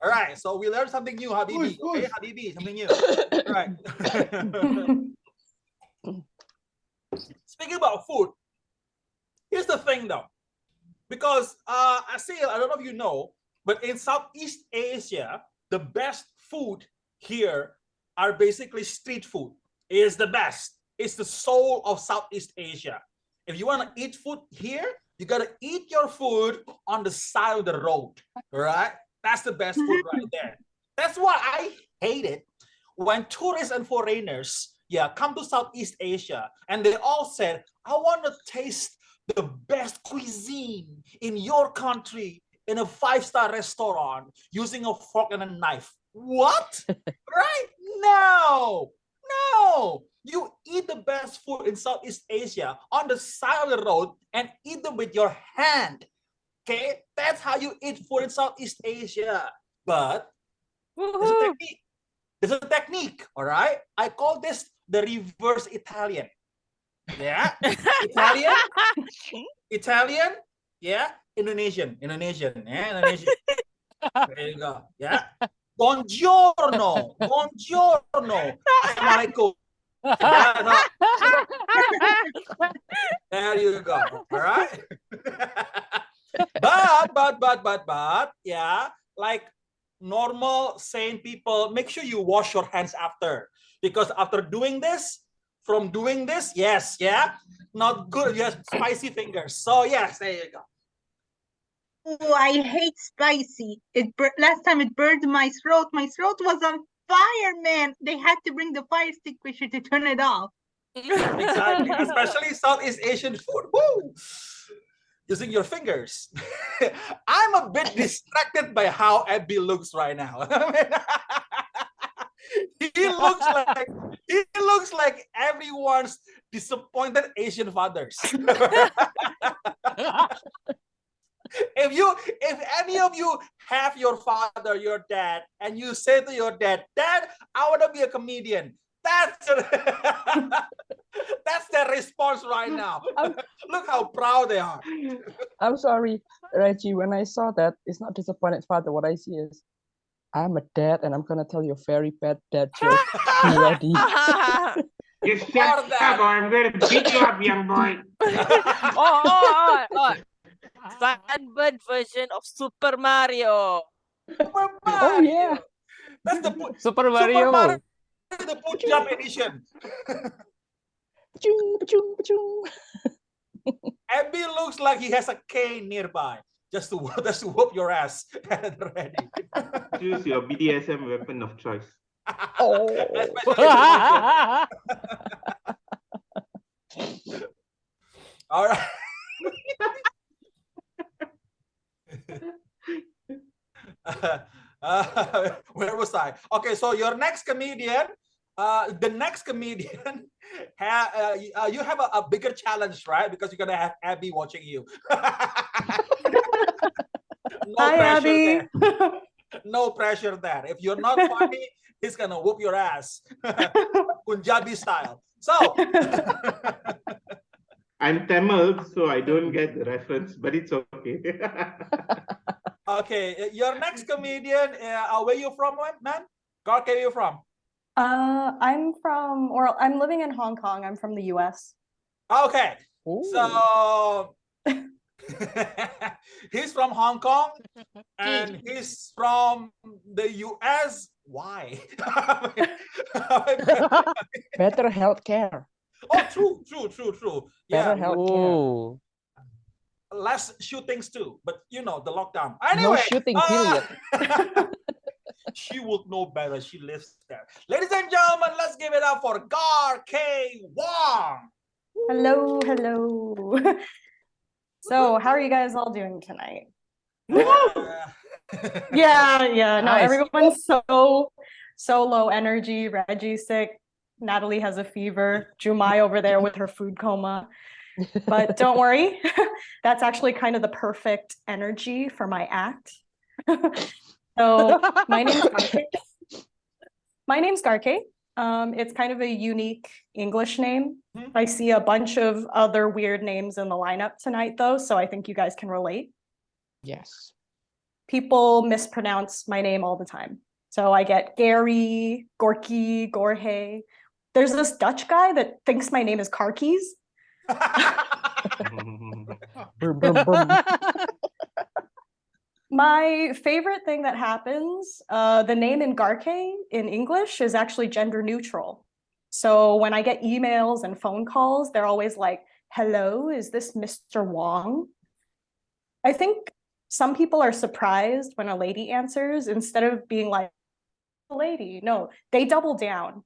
All right. So we learned something new, Habibi. Push, Okay. Habibi, something new. All right. Speaking about food, here's the thing though, because uh, I see, I don't know if you know, but in Southeast Asia, the best food here are basically street food. It is the best. It's the soul of Southeast Asia. If you want to eat food here, you gotta eat your food on the side of the road. Right, that's the best food right there. That's why I hate it when tourists and foreigners, yeah, come to Southeast Asia, and they all said, "I want to taste the best cuisine in your country in a five-star restaurant using a fork and a knife." What? right? No, no. You eat the best food in Southeast Asia on the side of the road and eat them with your hand. Okay, that's how you eat food in Southeast Asia. But there's a technique. There's a technique, all right? I call this the reverse Italian. Yeah, Italian, Italian, yeah, Indonesian, Indonesian, yeah, Indonesian. there you go. Yeah. Buongiorno, buongiorno, assalamualaikum. There you go. All right. but but but but but yeah, like normal sane people, make sure you wash your hands after because after doing this, from doing this, yes, yeah, not good. You have spicy fingers. So yes, there you go. Oh, I hate spicy. It last time it burned my throat. My throat was on fire, man. They had to bring the fire extinguisher to turn it off. Exactly, especially Southeast Asian food. Woo! Using your fingers. I'm a bit distracted by how Abby looks right now. he looks like he looks like everyone's disappointed Asian fathers. If you if any of you have your father, your dad, and you say to your dad, Dad, I want to be a comedian. That's that's their response right now. Look how proud they are. I'm sorry, Reggie. When I saw that, it's not disappointed father. What I see is, I'm a dad, and I'm gonna tell you a very bad dad joke. Be ready. You Or shut up or I'm gonna beat you up, young boy. oh, oh, oh, oh, oh. Sunburn version of Super Mario. Super Mario. Oh yeah. That's the Pu- Super Super Mario. Mario is the Punjab edition. Pachung, pachung, pachung. Abby looks like he has a cane nearby. Just to just to whoop your ass at ready. Choose your BDSM weapon of choice. Oh. Especially the one- All right. Uh, where was I? Okay, so your next comedian, uh, the next comedian, ha, uh, uh, you have a, a bigger challenge, right? Because you're gonna have Abby watching you. no Hi, Abby. there. No pressure there. If you're not funny, he's gonna whoop your ass, Punjabi style. So. I'm Tamil, so I don't get the reference, but it's okay. Okay, uh, your next comedian, uh, where you from, man? Where are you from? Uh, I'm from, or I'm living in Hong Kong. I'm from the US. Okay, Ooh. so he's from Hong Kong and he's from the US. Why? Better healthcare. oh, true, true, true, true. Better Yeah, health- Oh. Less shootings too, but you know the lockdown. No Anyway, shooting, uh, period. she would know better. She lives there. Ladies and gentlemen, let's give it up for Garke Wong. Hello, hello. So, how are you guys all doing tonight? Yeah, yeah. No, Nice. everyone's so so low energy. Reggie's sick. Natalie has a fever. Jumai over there with her food coma. But don't worry, that's actually kind of the perfect energy for my act. so my name's Garke. My name's Garke. Um, it's kind of a unique English name. Hmm. I see a bunch of other weird names in the lineup tonight, though, so I think you guys can relate. Yes. People mispronounce my name all the time. So I get Gary, Gorky, Gorhe. There's this Dutch guy that thinks my name is Car Keys. My favorite thing that happens, uh, the name in Garke in English is actually gender neutral. So when I get emails and phone calls, they're always like, hello, is this Mr. Wong? I think some people are surprised when a lady answers instead of being like, lady. No, they double down.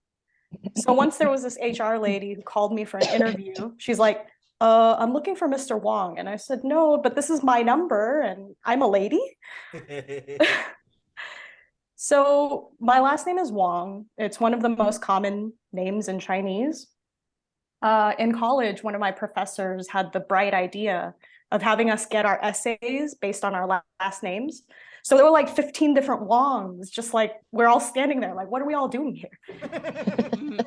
So once there was this HR lady who called me for an interview. She's like, uh, I'm looking for Mr. Wong. And I said, no, but this is my number and I'm a lady. So my last name is Wong. It's one of the most common names in Chinese. Uh, in college, one of my professors had the bright idea of having us get our essays based on our last names. So there were like 15 different Wongs, just like we're all standing there, like, what are we all doing here?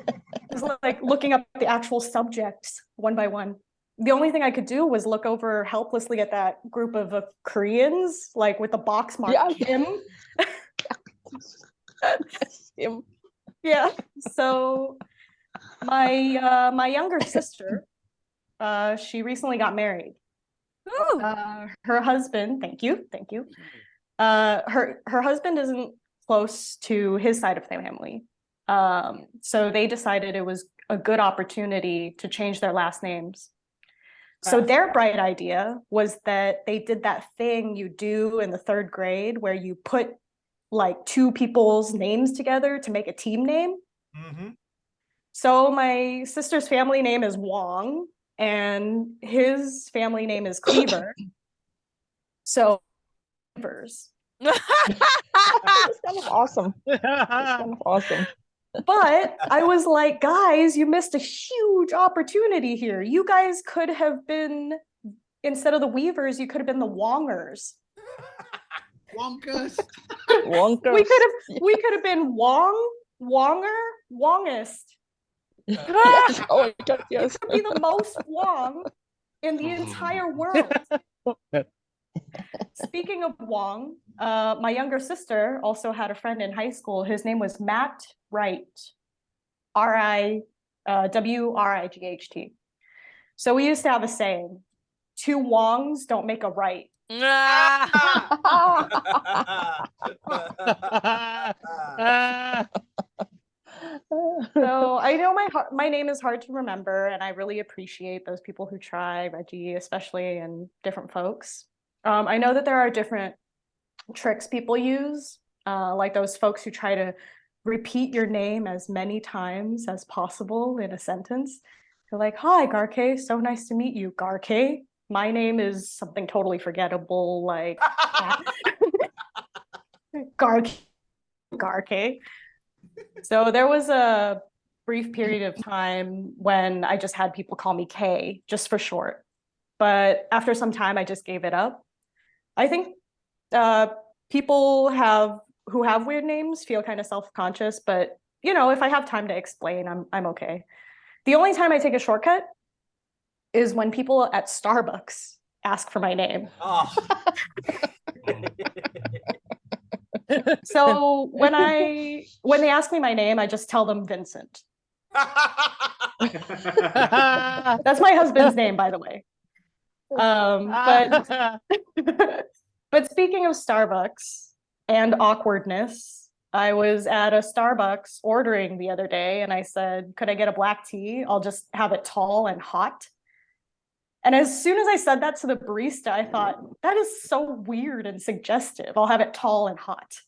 It was like looking up the actual subjects one by one. The only thing I could do was look over helplessly at that group of uh, Koreans, like with the box mark Yeah. Kim. Him. Yeah. So my uh my younger sister, uh, she recently got married. Uh, her husband, thank you, thank you. Uh, her her husband isn't close to his side of the family. Um, so they decided it was a good opportunity to change their last names. So their bright idea was that they did that thing you do in the third grade where you put like two people's names together to make a team name. Mhm. So my sister's family name is Wong and his family name is Cleaver. so Cleavers. It's kind of awesome. It's kind of awesome. But I was like, guys, you missed a huge opportunity here. You guys could have been instead of the Weavers, you could have been the Wongers. Wonkers. Wonkers. We could have we could have been Wong, Wonger, Wongest. Yes. Oh my god, yes. Could be the most Wong in the entire world. Speaking of Wong, uh, my younger sister also had a friend in high school. His name was Matt Wright, R I uh, W R I G H T. So we used to have a saying: two Wongs don't make a right. So I know my my name is hard to remember, and I really appreciate those people who try, Reggie especially, and different folks. Um, I know that there are different tricks people use, uh, like those folks who try to repeat your name as many times as possible in a sentence. They're like, "Hi, Garke, so nice to meet you, Garke. My name is something totally forgettable, like Garke, Garke." So there was a brief period of time when I just had people call me K just for short. But after some time, I just gave it up. I think uh, people have who have weird names feel kind of self-conscious, but you know, if I have time to explain, I'm I'm okay. The only time I take a shortcut is when people at Starbucks ask for my name. Oh. So when I when they ask me my name, I just tell them Vincent. That's my husband's name, by the way. Um, but but speaking of Starbucks and awkwardness, I was at a Starbucks ordering the other day and I said, Could I get a black tea? I'll just have it tall and hot. And as soon as I said that to the barista, I thought, That is so weird and suggestive. I'll have it tall and hot.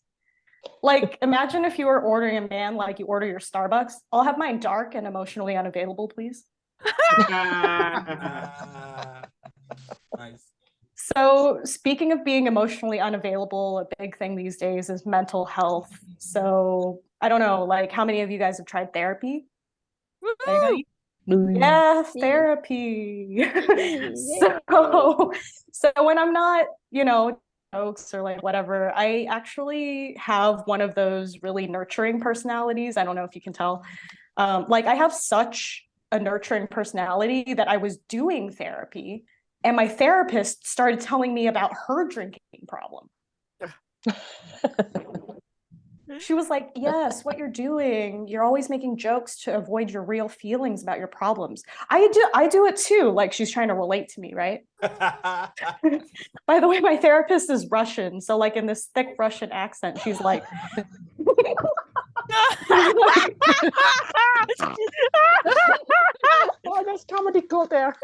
Like, imagine if you were ordering a man like you order your Starbucks. I'll have mine dark and emotionally unavailable, please. Nice. So, speaking of being emotionally unavailable, a big thing these days is mental health. So, I don't know, like how many of you guys have tried therapy? Yeah, therapy. so, so when I'm not, you know, jokes or like whatever, I actually have one of those really nurturing personalities. I don't know if you can tell. Um, like I have such a nurturing personality that I was doing therapy and my therapist started telling me about her drinking problem. She was like, "Yes, what you're doing, you're always making jokes to avoid your real feelings about your problems. I do I do it too." Like she's trying to relate to me, right? By the way, my therapist is Russian, so like in this thick Russian accent, she's like oh, there's comedy go there.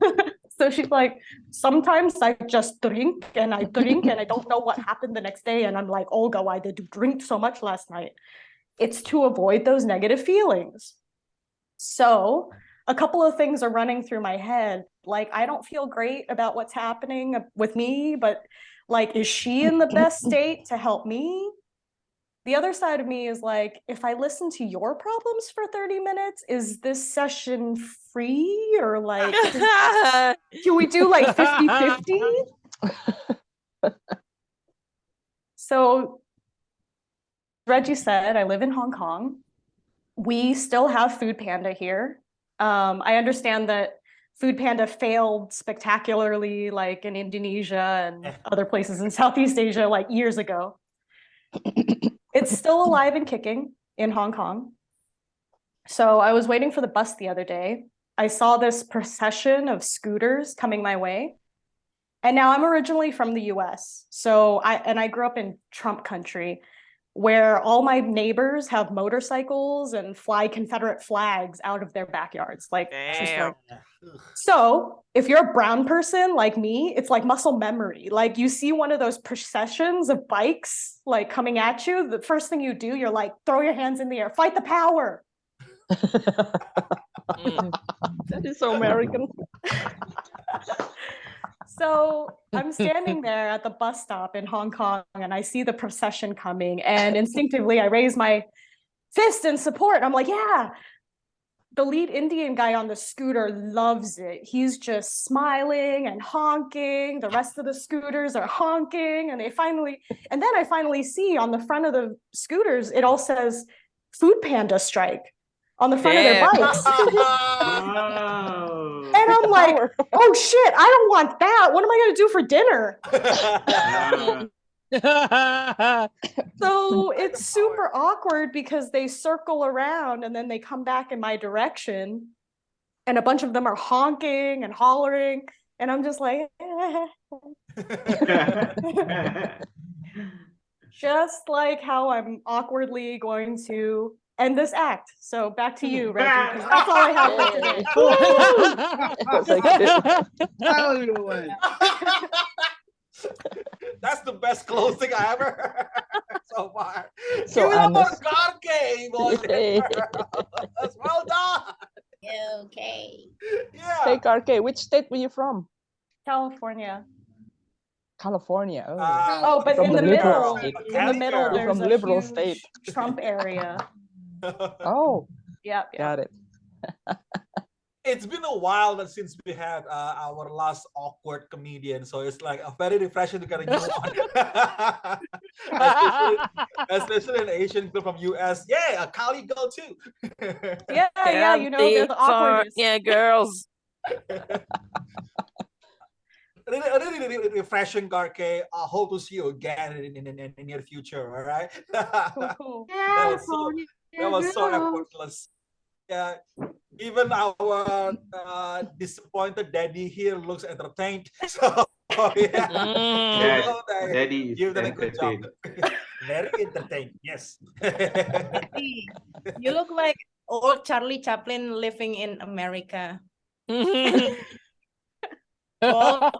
So she's like, sometimes I just drink and I drink and I don't know what happened the next day. And I'm like, Olga, why did you drink so much last night? It's to avoid those negative feelings. So a couple of things are running through my head. Like, I don't feel great about what's happening with me, but like, is she in the best state to help me? The other side of me is like, if I listen to your problems for 30 minutes, is this session free or like, can we do like 50 50? so, Reggie said, I live in Hong Kong. We still have Food Panda here. Um, I understand that Food Panda failed spectacularly, like in Indonesia and other places in Southeast Asia, like years ago. It's still alive and kicking in Hong Kong. So I was waiting for the bus the other day. I saw this procession of scooters coming my way. And now I'm originally from the US. So I and I grew up in Trump country where all my neighbors have motorcycles and fly Confederate flags out of their backyards. Like, like- so if you're a brown person like me, it's like muscle memory. Like you see one of those processions of bikes like coming at you, the first thing you do, you're like, throw your hands in the air, fight the power. Mm. That is so American. So I'm standing there at the bus stop in Hong Kong and I see the procession coming and instinctively I raise my fist in support. I'm like, yeah. The lead Indian guy on the scooter loves it. He's just smiling and honking. The rest of the scooters are honking and they finally and then I finally see on the front of the scooters it all says food panda strike on the front of their bikes. Wow. And I'm like, oh shit, I don't want that. What am I gonna do for dinner? So it's super awkward because they circle around and then they come back in my direction. And a bunch of them are honking and hollering. And I'm just like, just like how I'm awkwardly going to end this act. So back to you, Reggie, 'cause that's all I have for today. Hallelujah. That's the best closing I ever heard so far. So Give it up for honest. Garke, boys and Yay. girls. Well done. Okay. Yeah. Hey, Garke, which state were you from? California. California. Oh. Uh, Oh, but in the the liberal middle, in the middle, there's From a liberal huge state. Trump area. Oh, Yep. yep. got it. it's been a while since we had uh, our last awkward comedian, so it's like a very refreshing to get a new one. especially, especially an Asian girl from US. Yeah, a Cali girl too. Yeah, yeah, you know, they're the awkwardest. Yeah, girls. really, really, really, really refreshing, Garke. I hope to see you again in, in, in, in the near future. All right. Cool, cool. that was so, that was so effortless. Yeah, even our uh, disappointed daddy here looks entertained. So yeah, Mm. Yes, you know that Daddy is you've done a good job. entertained. Very entertained. Yes. You look like old Charlie Chaplin living in America. Oh,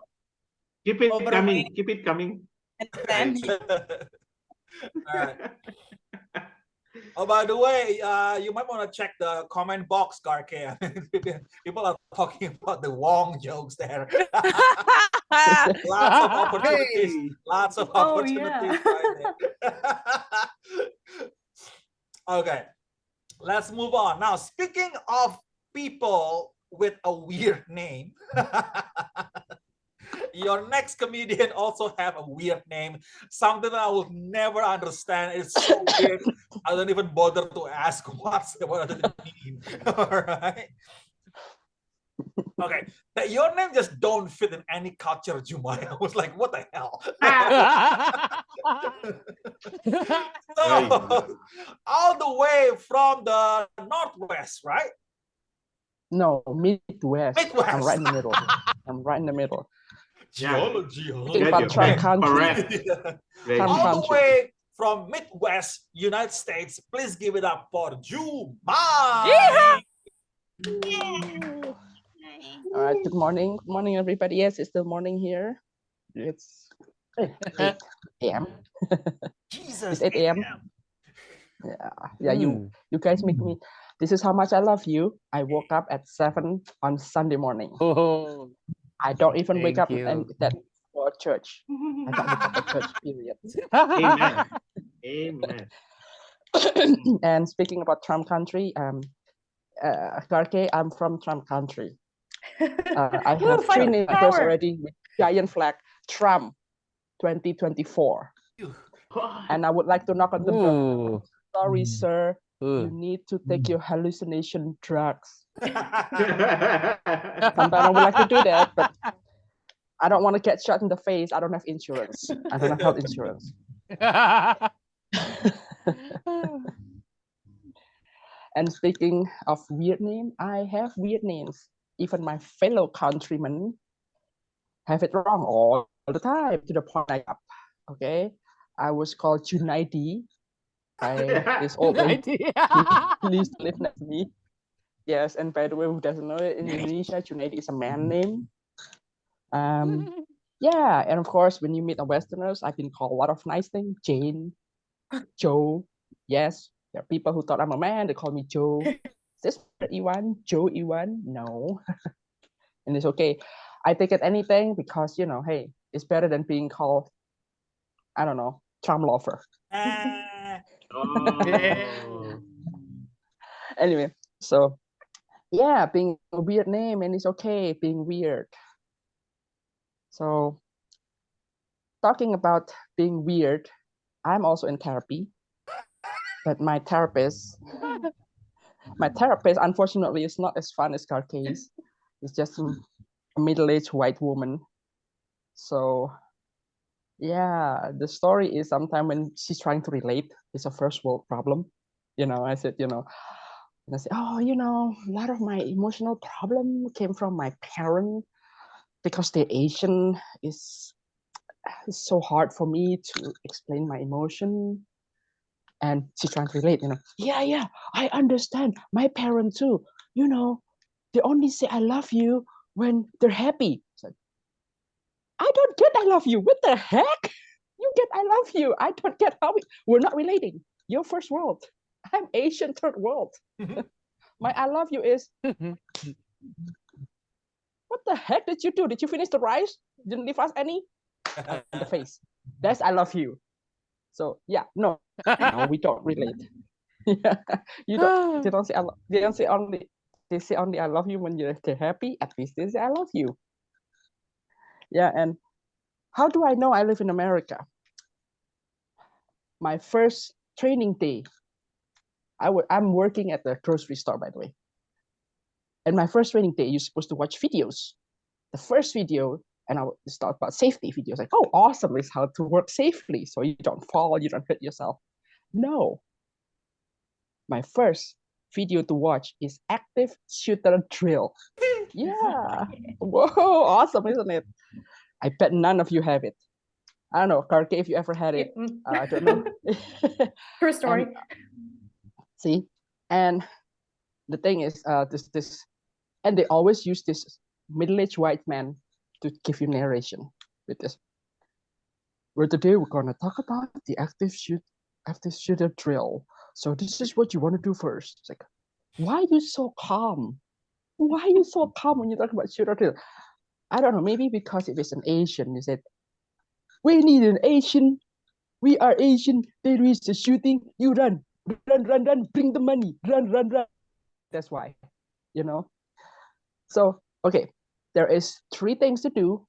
Keep it coming. Keep it coming. and then All right. Oh, by the way, uh, you might want to check the comment box, Garke. People are talking about the Wong jokes there. Lots of opportunities. Hey. Lots of Oh, opportunities yeah. right okay, let's move on. Now, speaking of people with a weird name, your next comedian also have a weird name, something I will never understand. It's so weird. I don't even bother to ask what's what does it mean. All right. Okay, that your name just don't fit in any culture, Jumai. I was like, what the hell? so, all the way from the northwest, right? No, Midwest. midwest I'm right in the middle. I'm right in the middle. Yeah. Geology. Yeah, about you're country. Correct. Yeah. Very Trump good. all the way from Midwest United States. Please give it up for Jumai. All right. Good morning. Good morning, everybody. Yes, it's still morning here. It's 8 a.m. Jesus. It's 8 a.m. Yeah, yeah. You hmm. you guys make me. This is how much I love you. I woke up at seven on Sunday morning. Oh, I don't even wake Thank up and you. that for church. I don't wake up for church. Period. Amen. Amen. and speaking about Trump country, um, uh, Garke, I'm from Trump country. Uh, I have three fighting neighbors power. already with giant flag, Trump 2024. And I would like to knock on the door. Ooh. Sorry, sir. You mm. need to take your hallucination drugs. Sometimes Sometimes I would like to do that, but I don't want to get shot in the face. I don't have insurance. I don't have health insurance. And speaking of weird name, I have weird names. Even my fellow countrymen have it wrong all the time to the point I up. Okay. I was called Junaidi this old lady who used to live next to me. Yes, and by the way, who doesn't know it, in Indonesia, Junaidi is a man mm. name. Um, mm. yeah, and of course, when you meet a Westerners, I've been called a lot of nice things. Jane, Joe. Yes, there are people who thought I'm a man. They call me Joe. Is this Iwan? Joe Iwan? No. and it's okay. I take it anything because you know, hey, it's better than being called, I don't know, Trump lover. Oh. Anyway, so yeah, being a weird name and it's okay being weird. So talking about being weird, I'm also in therapy. But my therapist, my therapist, unfortunately, is not as fun as Carcase. It's just a middle-aged white woman. So yeah, the story is sometime when she's trying to relate, it's a first world problem. You know, I said, you know, and I said, oh, you know, a lot of my emotional problem came from my parent because they're Asian. Is so hard for me to explain my emotion. And she's trying to relate, you know. Yeah, yeah, I understand. My parent too. You know, they only say I love you when they're happy. Like, I don't get I love you. What the heck? You get I love you. I don't get how we, we're not relating. You're first world. I'm Asian third world. Mhm. My I love you is what the heck did you do? Did you finish the rice? Didn't leave us any? In the face. That's I love you. So yeah, no, no, we don't relate. yeah, you don't. They don't say I They don't say only. They say only I love you when you're happy. At least they say I love you. Yeah, and how do I know I live in America? My first training day. I w- I'm working at the grocery store, by the way. And my first training day, you're supposed to watch videos. The first video, and I was talk about safety videos. Like, oh, awesome! Is how to work safely, so you don't fall, you don't hurt yourself. No. My first video to watch is active shooter drill. Yeah. Whoa, awesome, isn't it? I bet none of you have it. I don't know, Garke, if you ever had it. Uh, I don't know. True story. And, see, and the thing is, uh, this this, and they always use this middle-aged white man to give you narration with this. Well, today we're gonna talk about the active shoot, active shooter drill. So this is what you want to do first. It's like, why are you so calm? Why are you so calm when you talk about shooter drill? I don't know. Maybe because if it's an Asian, you said, we need an Asian. We are Asian. There is the shooting. You run, run, run, run. Bring the money. Run, run, run. That's why, you know. So okay, there is three things to do.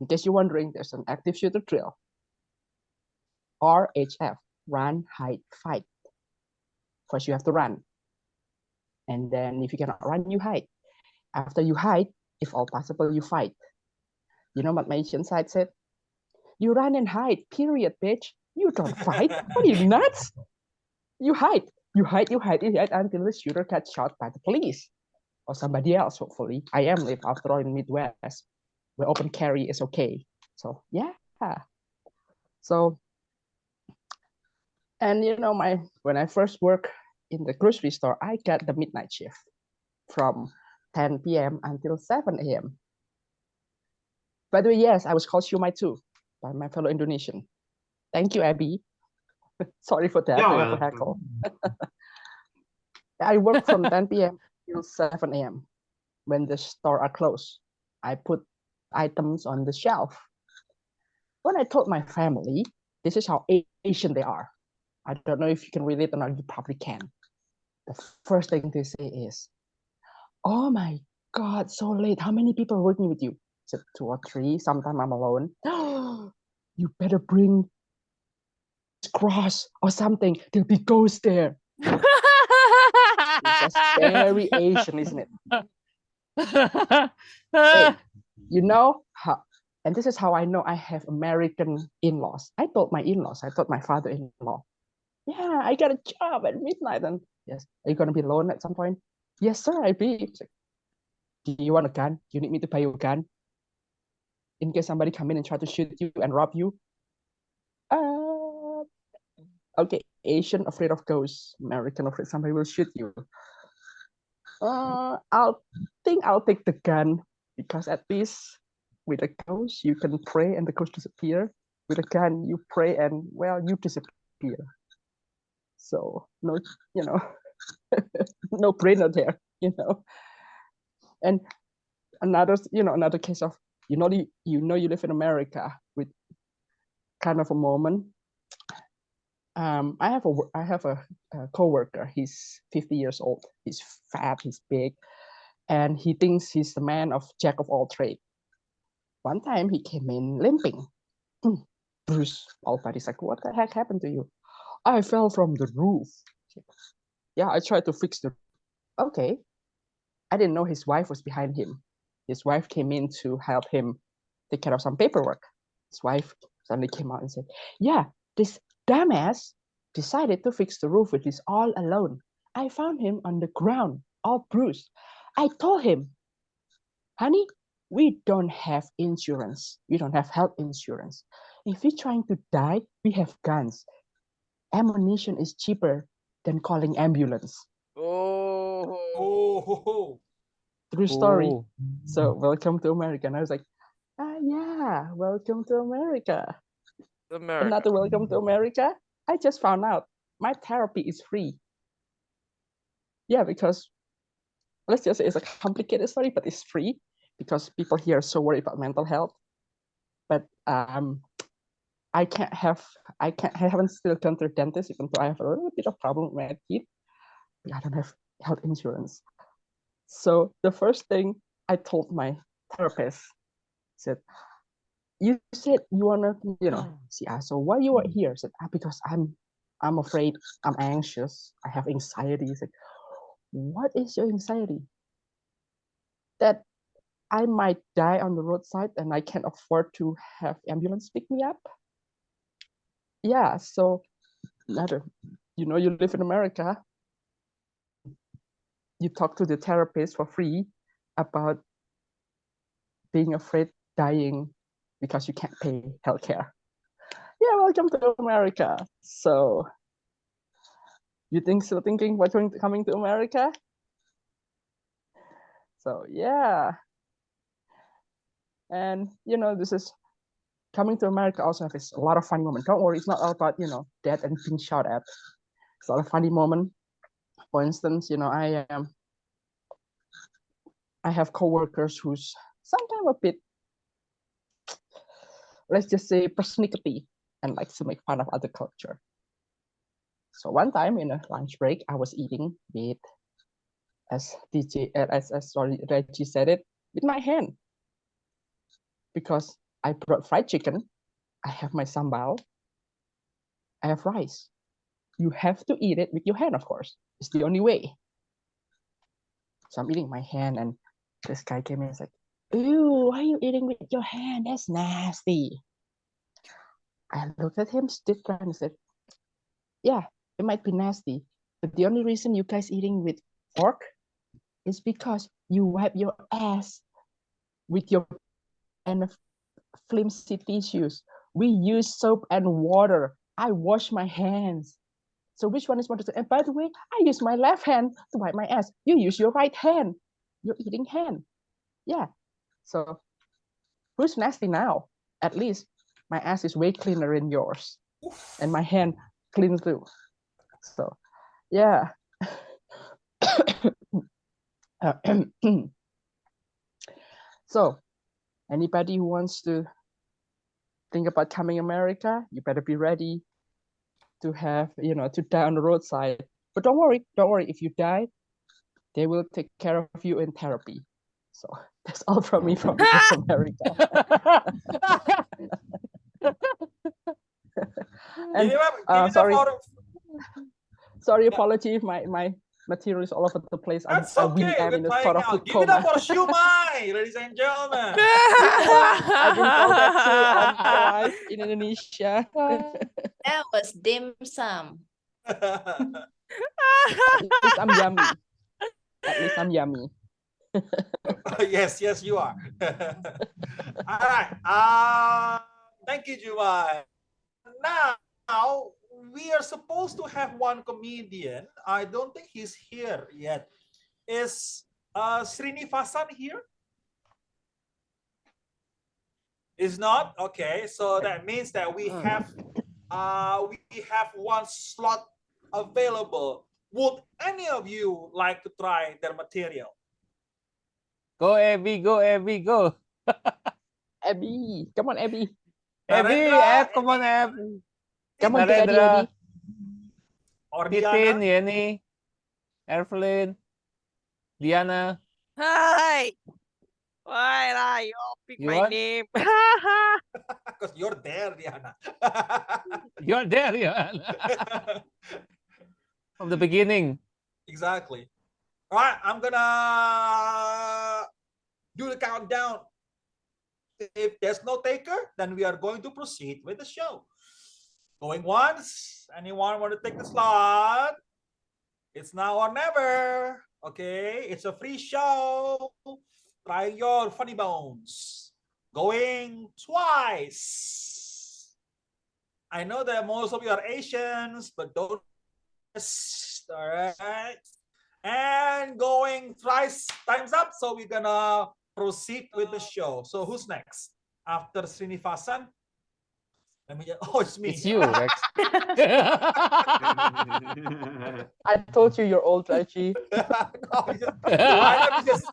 In case you're wondering, there's an active shooter drill. RHF, run, hide, fight. First, you have to run. And then if you cannot run, you hide. After you hide, if all possible, you fight. You know what my Asian side said? You run and hide, period, bitch. You don't fight. What are you nuts? You hide. You hide, you hide, you hide until the shooter gets shot by the police or somebody else, hopefully. I am live after all in Midwest, where open carry is okay. So yeah. So and you know, my when I first work in the grocery store, I got the midnight shift from 10 p.m. until 7 a.m. By the way, yes, I was called Shumai too by my fellow Indonesian. Thank you, Abby. Sorry for that. I heckle. I work from 10 p.m. till 7 a.m. When the store are closed, I put items on the shelf. When I told my family, this is how Asian they are. I don't know if you can relate or not. You probably can. The first thing they say is, "Oh my God, so late. How many people are working with you?" Two or three. Sometimes I'm alone. you better bring cross or something. There'll be ghosts there. It's very Asian, isn't it? Hey, you know how and this is how i know i have american in-laws i told my in-laws i told my father-in-law yeah i got a job at midnight and yes are you going to be alone at some point yes sir i be like, do you want a gun? You need me to buy you a gun? In case somebody come in and try to shoot you and rob you? Uh okay asian afraid of ghosts. American afraid somebody will shoot you. Uh i'll think i'll take the gun because at least with a ghost you can pray and the ghost disappear. With a gun you pray and well you disappear. So no you know no brainer there you know and another you know another case of you know you, you know you live in america with kind of a moment um i have a I have a, a co-worker he's 50 years old he's fat he's big and he thinks he's the man of jack of all trade one time he came in limping. "Hmm, Bruce, all buddies like, what the heck happened to you? I fell from the roof. Yeah, I tried to fix the. Okay. I didn't know his wife was behind him. His wife came in to help him take care of some paperwork. His wife suddenly came out and said, Yeah, this dumbass decided to fix the roof with his all alone. I found him on the ground, all bruised. I told him, honey, we don't have insurance. We don't have health insurance. If we're trying to die, we have guns. Ammunition is cheaper than calling ambulance. Oh. Oh, True story. Oh. So welcome to America. And I was like, ah, yeah, welcome to America. America. Another welcome to America. I just found out my therapy is free. Yeah, because let's just say it's a complicated story, but it's free because people here are so worried about mental health. But um, I can't have, I can't, I haven't still gone to the dentist, even though I have a little bit of problem with my teeth. I don't have health insurance. So the first thing I told my therapist said, "You said you wanna, you know." She asked, "So why you are here?" I said, ah, "Because I'm, I'm afraid. I'm anxious. I have anxiety." He's like, "What is your anxiety?" That I might die on the roadside and I can't afford to have ambulance pick me up. Yeah. So, another, you know, you live in America. You talk to the therapist for free about being afraid dying because you can't pay healthcare. Yeah, welcome to America. So, you think still thinking about coming to America? So yeah, and you know this is coming to America also has a lot of funny moments. Don't worry, it's not all about you know dead and being shot at. It's a lot of funny moment. For instance, you know I am. I have coworkers who's sometimes a bit, let's just say, persnickety and likes to make fun of other culture. So one time in a lunch break, I was eating with, as DJ, as, as sorry, Reggie said it, with my hand. Because I brought fried chicken, I have my sambal, I have rice. You have to eat it with your hand, of course. It's the only way. So I'm eating my hand, and this guy came in and said, Ew, why are you eating with your hand? That's nasty. I looked at him, stood there, and said, Yeah, it might be nasty, but the only reason you guys eating with fork is because you wipe your ass with your and flimsy tissues. We use soap and water. I wash my hands. So which one is more? And by the way, I use my left hand to wipe my ass. You use your right hand. you're eating hand. Yeah. So who's nasty now? At least my ass is way cleaner than yours, and my hand clean too. So, yeah. so, anybody who wants to think about coming America, you better be ready to have, you know, to die on the roadside. But don't worry, don't worry. If you die, they will take care of you in therapy. So that's all from me from America. and uh, give it up sorry. sorry, apology if my my material is all over the place. I'm, That's I really okay. am in a trying sort of out. food Give it up coma. for Shumai, ladies and gentlemen. I've been told that too on my life in Indonesia. That was dim sum. At least I'm yummy. At least I'm yummy. yes, yes, you are. All right. Uh, thank you, Jumai. Now we are supposed to have one comedian. I don't think he's here yet. Is uh, Srinivasan here? Is not okay. So that means that we have uh, we have one slot available. Would any of you like to try their material? Go Abby, go Abby, go. Abby, come on, Abby. Abby, Narendra, Ab, come on Abby. Come on, get ready, Narendra, Abby. or Nitin, Diana? Evelyn, Diana. Hi. Why lah? You all pick You my want? name. Because you're there, Diana. You're there, yeah. From the beginning. exactly. All right, I'm gonna do the countdown. If there's no taker, then we are going to proceed with the show. Going once. Anyone want to take the slot? It's now or never. Okay, it's a free show. Try your funny bones. Going twice. I know that most of you are Asians, but don't. All right. And going thrice times up. So we're gonna proceed with the show. So who's next? After Srinivasan? Let me just, oh, it's me. It's you, Rex. I told you you're old, Reggie. No, just- the lineup is just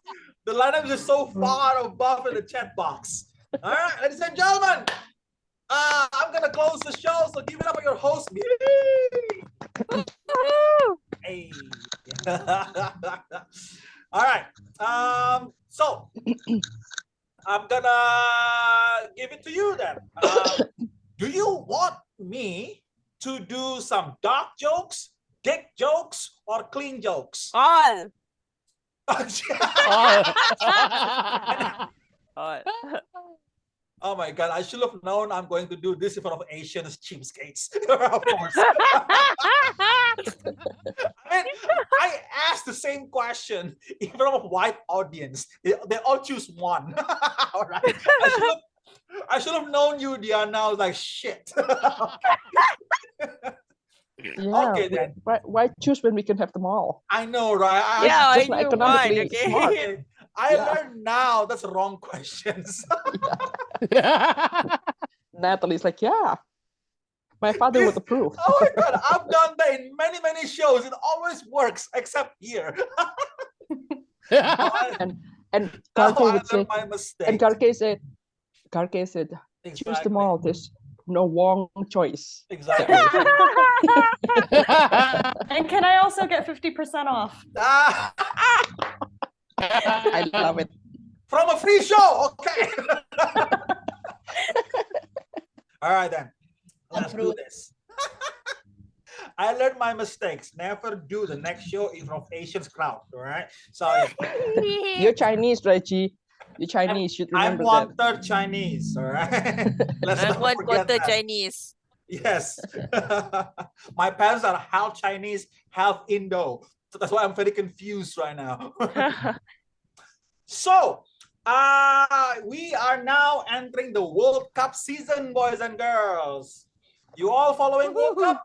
the lineup is just so far above in the chat box. All right, ladies and gentlemen, uh, I'm gonna close the show. So give it up for your host. Yay! Hey. All right. Um. So I'm gonna give it to you then. Uh, do you want me to do some dark jokes, dick jokes, or clean jokes? All. All. Oh my god, I should have known I'm going to do this in front of Asians cheapskates. of course. I mean, I asked the same question in front of a white audience. They, they all choose one. all right. I should have I should have known you, Diana. I was like, shit. Yeah. Okay, then. Why, why choose when we can have them all? I know, right? I, Yeah, I just like knew one. economically Okay. smart. I Yeah. learned now that's wrong questions. Natalie's like, yeah. My father would approve. oh my god, I've done that in many, many shows. It always works, except here. And and Now would say, my mistake. and Garke said, Garke said, choose them Exactly. all. There's no wrong choice. Exactly. And can I also get 50% off? Ah, I love it. from a free show. Okay. All right then. Let's do this. I learned my mistakes. Never do the next show in front of Asians crowd. All right. So yeah, You're Chinese, Reggie. You're Chinese. You should I'm remember one that. third Chinese. All right. Let's I'm not one quarter that. Chinese. Yes. My parents are half Chinese, half Indo. So that's why I'm very confused right now. so, uh, we are now entering the World Cup season, boys and girls. You all following World Cup?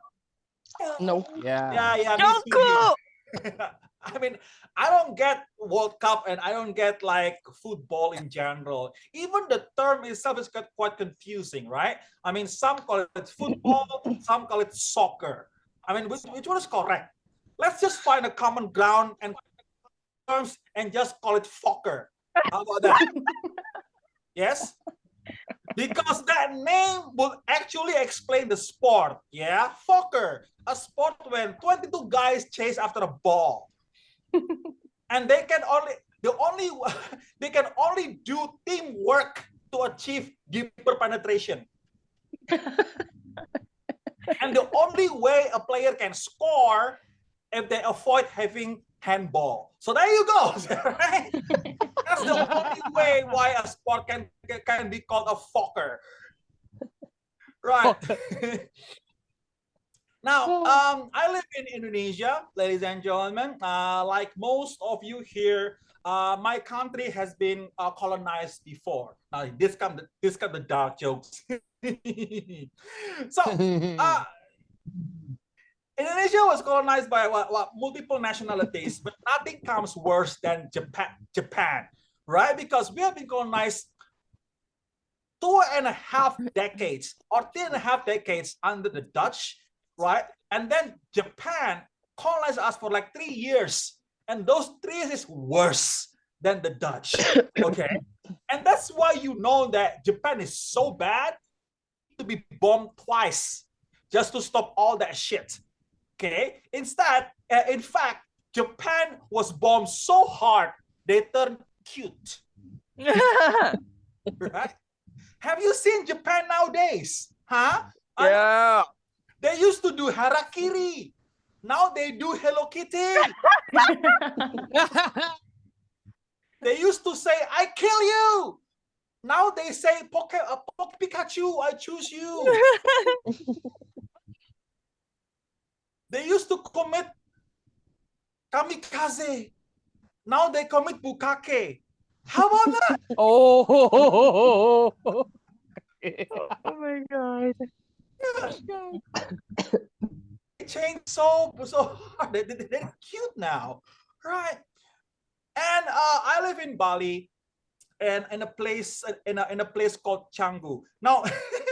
No. yeah. Yeah, yeah. me too Jungkook! I mean, I don't get World Cup and I don't get like football in general. Even the term itself is quite, quite confusing, right? I mean, some call it football, some call it soccer. I mean, which, which one is correct? Let's just find a common ground and terms and just call it Fokker. How about that? yes? Because that name will actually explain the sport. Yeah, Fokker, a sport when 22 guys chase after a ball. And they can only the only they can only do teamwork to achieve deeper penetration. and the only way a player can score if they avoid having handball. So there you go. Right? That's the only way why a sport can can be called a Fokker. Right. Now, um, I live in Indonesia, ladies and gentlemen. Uh, like most of you here, uh, my country has been uh, colonized before. Now, this come the, this come the dark jokes. so, uh, Indonesia was colonized by what, what, multiple nationalities, but nothing comes worse than Japan, Japan, right? Because we have been colonized two and a half decades or three and a half decades under the Dutch, right? And then Japan colonized us for like three years. And those three years is worse than the Dutch, okay? and that's why you know that Japan is so bad to be bombed twice just to stop all that shit. Okay. Instead, uh, in fact, Japan was bombed so hard they turned cute. right? Have you seen Japan nowadays? Huh? yeah. They used to do harakiri. Now they do Hello Kitty. they used to say, I kill you. Now they say, Poke, uh, Poke Pikachu, I choose you. They used to commit kamikaze. Now they commit bukkake. How about that? oh. oh my god. They changed so so hard. They, they, they're cute now, right? And uh, I live in Bali, and in a place in a in a place called Canggu. Now,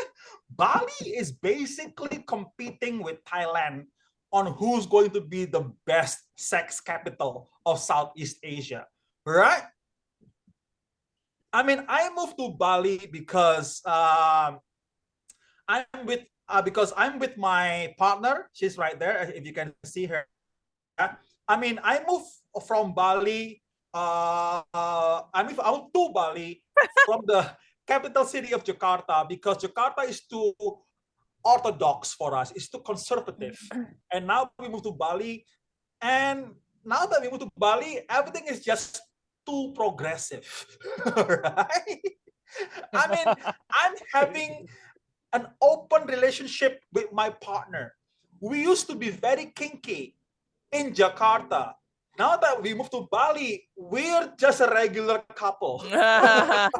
Bali is basically competing with Thailand on who's going to be the best sex capital of Southeast Asia, right? I mean, I moved to Bali because um, I'm with uh, because I'm with my partner. She's right there. If you can see her. I mean, I moved from Bali. Uh, uh, I moved out to Bali from the capital city of Jakarta because Jakarta is too orthodox for us. It's too conservative. And now we move to Bali, and now that we move to Bali, everything is just too progressive, right? I mean, I'm having an open relationship with my partner. We used to be very kinky in Jakarta. Now that we moved to Bali, we're just a regular couple. right?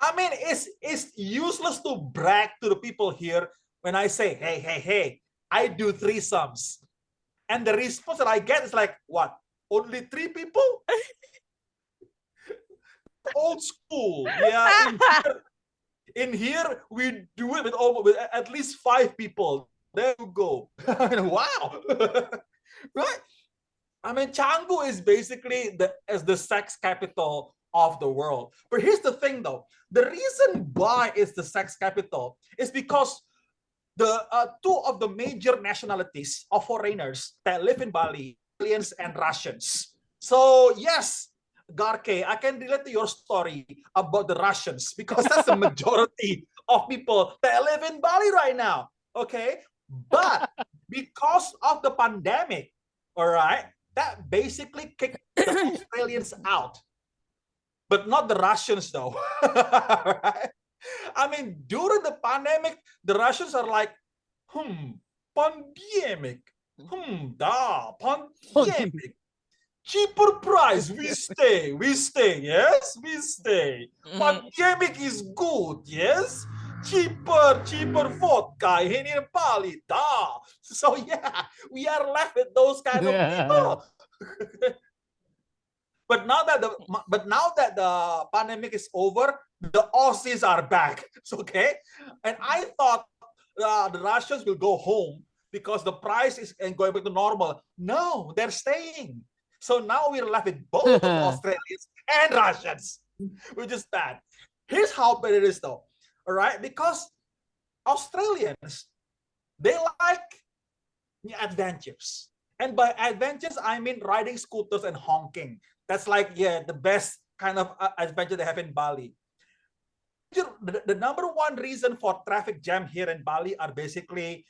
I mean, it's it's useless to brag to the people here when I say, hey, hey, hey, I do threesomes. And the response that I get is like, what? Only three people? Old school. Yeah. In here, in here, we do it with, almost, with at least five people. There you go. wow. right? I mean, Canggu is basically the as the sex capital of the world. But here's the thing though, the reason why it's the sex capital is because the uh, two of the major nationalities of foreigners that live in Bali, aliens and Russians. So yes, Garke, I can relate to your story about the Russians because that's the majority of people that live in Bali right now. Okay, but because of the pandemic, all right, that basically kicked the Australians out but not the Russians though. right? I mean, during the pandemic, the Russians are like, hmm, pandemic, hmm, da, pandemic. Cheaper price, we stay, we stay, yes, we stay. Mhm. Pandemic is good, yes. cheaper, cheaper vodka in, in Bali. da. So yeah, we are left with those kind of people. but now that the but now that the pandemic is over, the Aussies are back. Okay, and I thought uh, the Russians will go home because the price is and going back to normal. No, they're staying. So now we're left with both Australians and Russians, which is bad. Here's how bad it is though. All right, because Australians they like adventures. And by adventures, I mean riding scooters and honking. That's like, yeah, the best kind of uh, adventure they have in Bali. The, the number one reason for traffic jam here in Bali are basically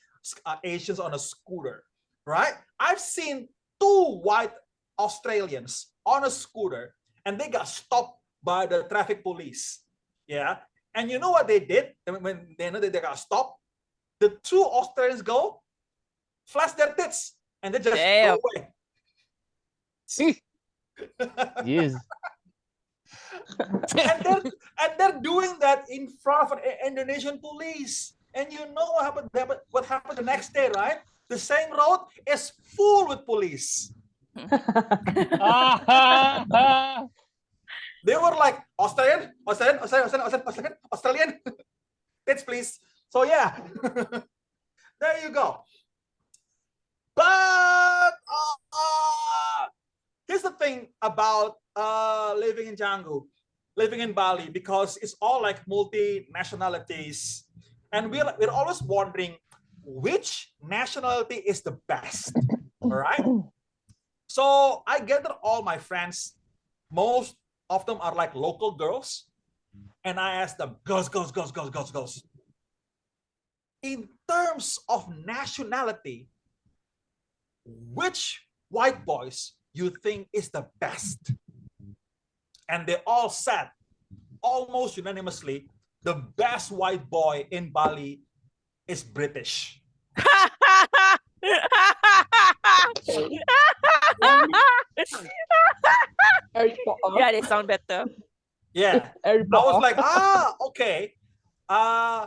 uh, Asians on a scooter, right? I've seen two white Australians on a scooter and they got stopped by the traffic police. Yeah. And you know what they did when they know that they got stopped? The two Australians go, flash their tits, and they just Damn. go away. See? yes. and they're and they're doing that in front of an Indonesian police. And you know what happened? happened- What happened the next day, right? The same road is full with police. They were like Australian, Australian, Australian, Australian, Australian, Australian. Tits, please. So yeah, there you go. But uh, uh, here's the thing about uh, living in Canggu, living in Bali, because it's all like multi nationalities, and we're we're always wondering which nationality is the best. All right. So I gather all my friends. Most of them are like local girls, and I ask them, girls, girls, girls, girls, girls, girls. In terms of nationality, which white boys you think is the best? And they all said, almost unanimously, the best white boy in Bali is British. Harry Potter. yeah, they sound better. Yeah. Harry I was like, ah, okay. Uh,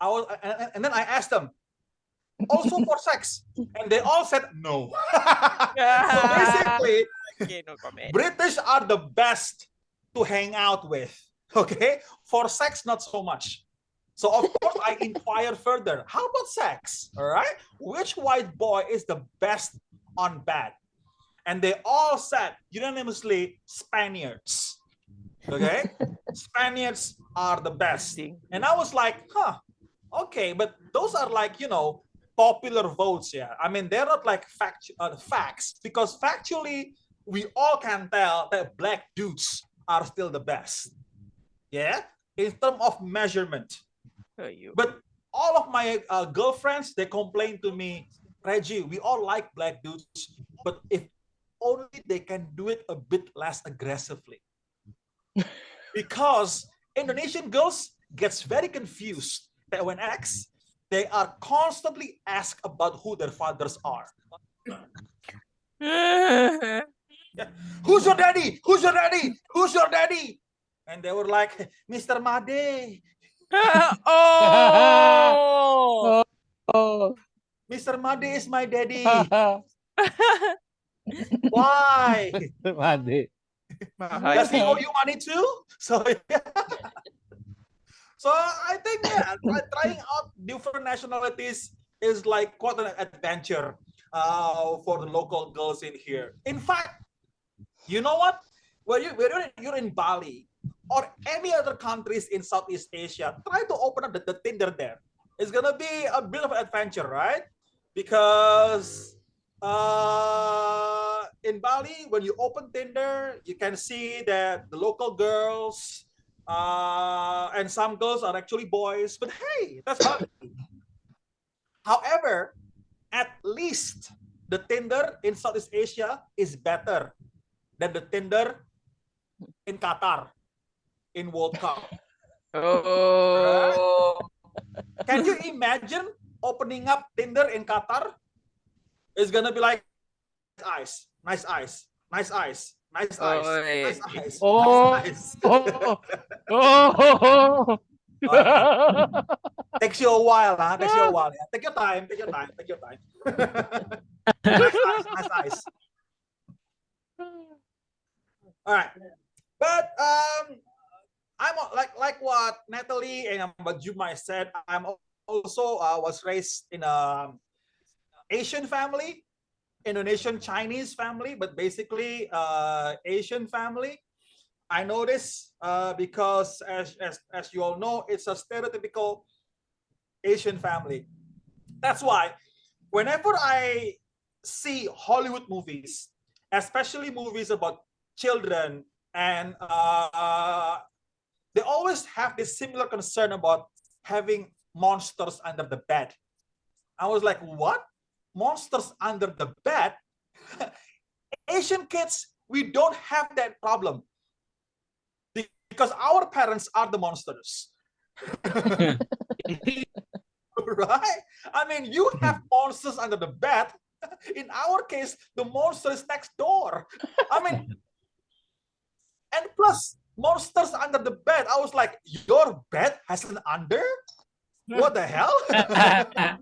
I was, and, and- and then I asked them, also for sex, and they all said no. so basically, okay, no. British are the best to hang out with. Okay, for sex, not so much. So of course, I inquire further. How about sex? All right, which white boy is the best on bad. And they all said unanimously Spaniards. Okay, Spaniards are the best. And I was like, huh, okay, but those are like, you know, popular votes. Yeah. I mean, they're not like fact, uh, facts because factually, we all can tell that black dudes are still the best. Yeah. In terms of measurement. You. But all of my uh, girlfriends, they complain to me, Reggie, we all like black dudes, but if only they can do it a bit less aggressively. because Indonesian girls gets very confused that when asked, they are constantly asked about who their fathers are. Who's your daddy? Who's your daddy? Who's your daddy? And they were like, Mr. Made, oh! oh. oh, Mr. Made is my daddy. Why? Madi. Does he owe you money too? So yeah. So I think yeah, trying out different nationalities is like quite an adventure uh, for the local girls in here. In fact, you know what? When you when you're in- you're in Bali or any other countries in Southeast Asia, try to open up the, the Tinder there. It's gonna be a bit of an adventure, right? Because uh, in Bali, when you open Tinder, you can see that the local girls uh, and some girls are actually boys. But hey, that's fine. However, at least the Tinder in Southeast Asia is better than the Tinder in Qatar in World Cup. Oh. Can you imagine opening up Tinder in Qatar? It's gonna be like eyes, nice eyes, nice eyes, nice eyes, Oi. nice eyes, Oh. nice eyes. Oh, oh, Takes you a while, huh? Takes you a while. Yeah. Take your time. Take your time. Take your time. nice eyes. Nice eyes. All right, but um, I'm like like what Natalie and what Jumai said. I'm al- also uh, was raised in a Asian family, Indonesian Chinese family, but basically uh, Asian family. I know this uh, because as, as as you all know, it's a stereotypical Asian family. That's why whenever I see Hollywood movies, especially movies about children, and uh, they always have this similar concern about having monsters under the bed. I was like, what? Monsters under the bed? Asian kids, we don't have that problem because our parents are the monsters. right? I mean, you have monsters under the bed. In our case, the monster is next door. I mean, and plus monsters under the bed. I was like, your bed has an under? What the hell?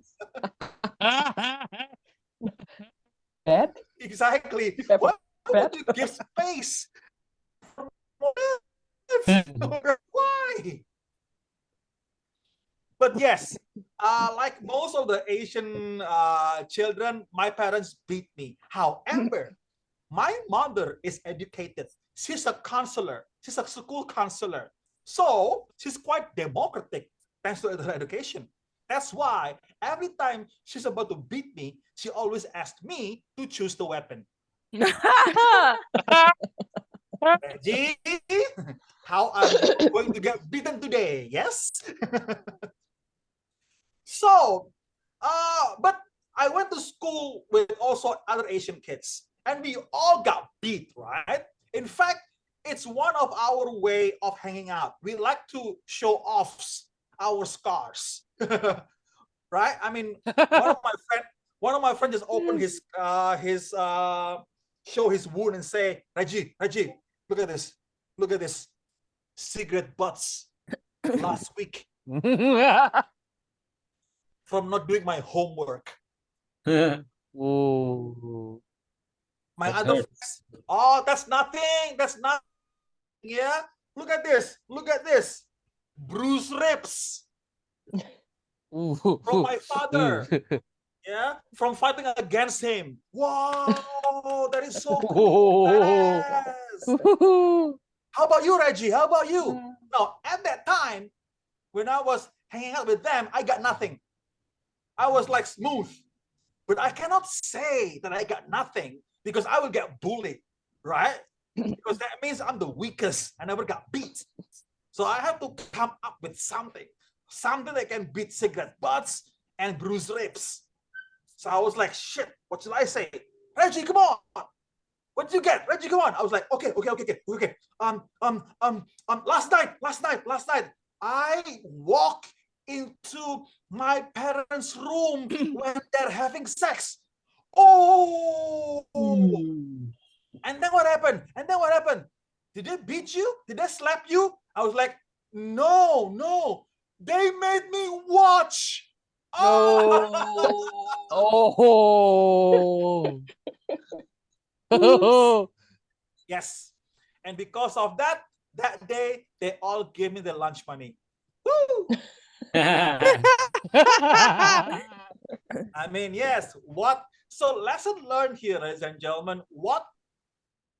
Exactly. A Why would you give space? Why? But yes, uh, like most of the Asian uh, children, my parents beat me. However, my mother is educated. She's a counselor. She's a school counselor. So she's quite democratic thanks to her education. That's why every time she's about to beat me, she always asks me to choose the weapon. Reggie, how are you going to get beaten today? Yes. so, uh, but I went to school with also other Asian kids, and we all got beat, right? In fact, it's one of our way of hanging out. We like to show off our scars, right? I mean, one of my friend, one of my friends just opened his uh his uh show his wound and say, Reggie, Reggie, look at this, look at this cigarette butts last week from not doing my homework. Ooh. My That other friends, oh, that's nothing. That's not. Yeah, look at this. Look at this. Bruise ribs Ooh. from my father. Yeah, from fighting against him. Wow, that is so cool. How about you, Reggie? How about you? No, at that time, when I was hanging out with them, I got nothing. I was like smooth. But I cannot say that I got nothing because I will get bullied, right? because that means I'm the weakest. I never got beat. So I have to come up with something, something that can beat cigarette butts and bruise ribs. So I was like, shit, what should I say? Reggie, come on. What did you get? Reggie, come on. I was like, okay, okay, okay, okay, okay. Um, um, um, um, last night, last night, last night, I walk into my parents' room when they're having sex. Oh, and then what happened? And then what happened? Did they beat you? Did they slap you? I was like, no, no. They made me watch. Oh. Oh. yes. And because of that, that day, they all gave me the lunch money. Woo! I mean, yes, what? So, lesson learned here, ladies and gentlemen, what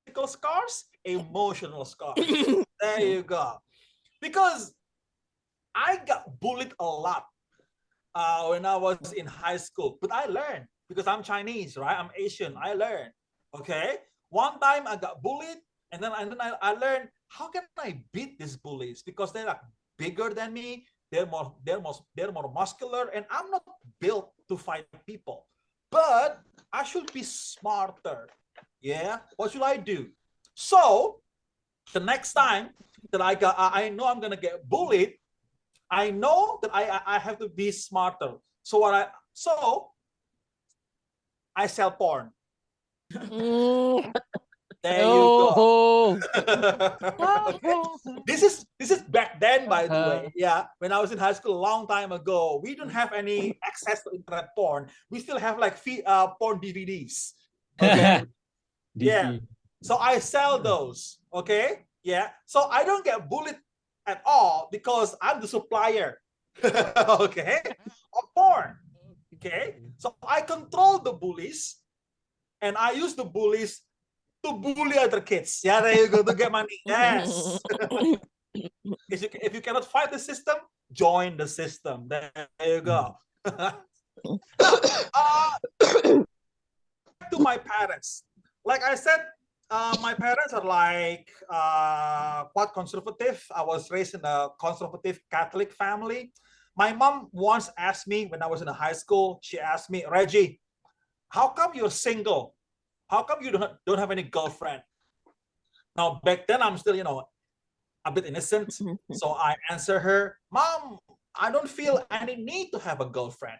physical scars? Emotional scars. there you go. Because I got bullied a lot uh, when I was in high school, but I learned because I'm Chinese, right? I'm Asian. I learned. Okay. One time I got bullied, and then, and then I, I learned how can I beat these bullies because they're like bigger than me. They're more, they're more, they're more muscular, and I'm not built to fight people. But I should be smarter. Yeah. What should I do? So the next time that I got, I know I'm gonna get bullied. I know that I I- have to be smarter. So what I so I sell porn. There you go. Oh. this is this is back then, by the way. Uh-huh. Yeah, when I was in high school a long time ago, we don't have any access to internet porn. We still have like fee, uh, porn DVDs. Okay. Yeah. So I sell those. Okay. Yeah. So I don't get bullied at all because I'm the supplier. okay. Of porn. Okay. So I control the bullies and I use the bullies to bully other kids. Yeah, there you go to get money. Yes. if, you, if you cannot fight the system, join the system. There you go. uh, to my parents. Like I said, uh, my parents are like uh, quite conservative. I was raised in a conservative Catholic family. My mom once asked me when I was in high school, she asked me, Reggie, how come you're single? How come you don't, don't have any girlfriend? Now, back then, I'm still, you know, a bit innocent. So I answer her, Mom, I don't feel any need to have a girlfriend.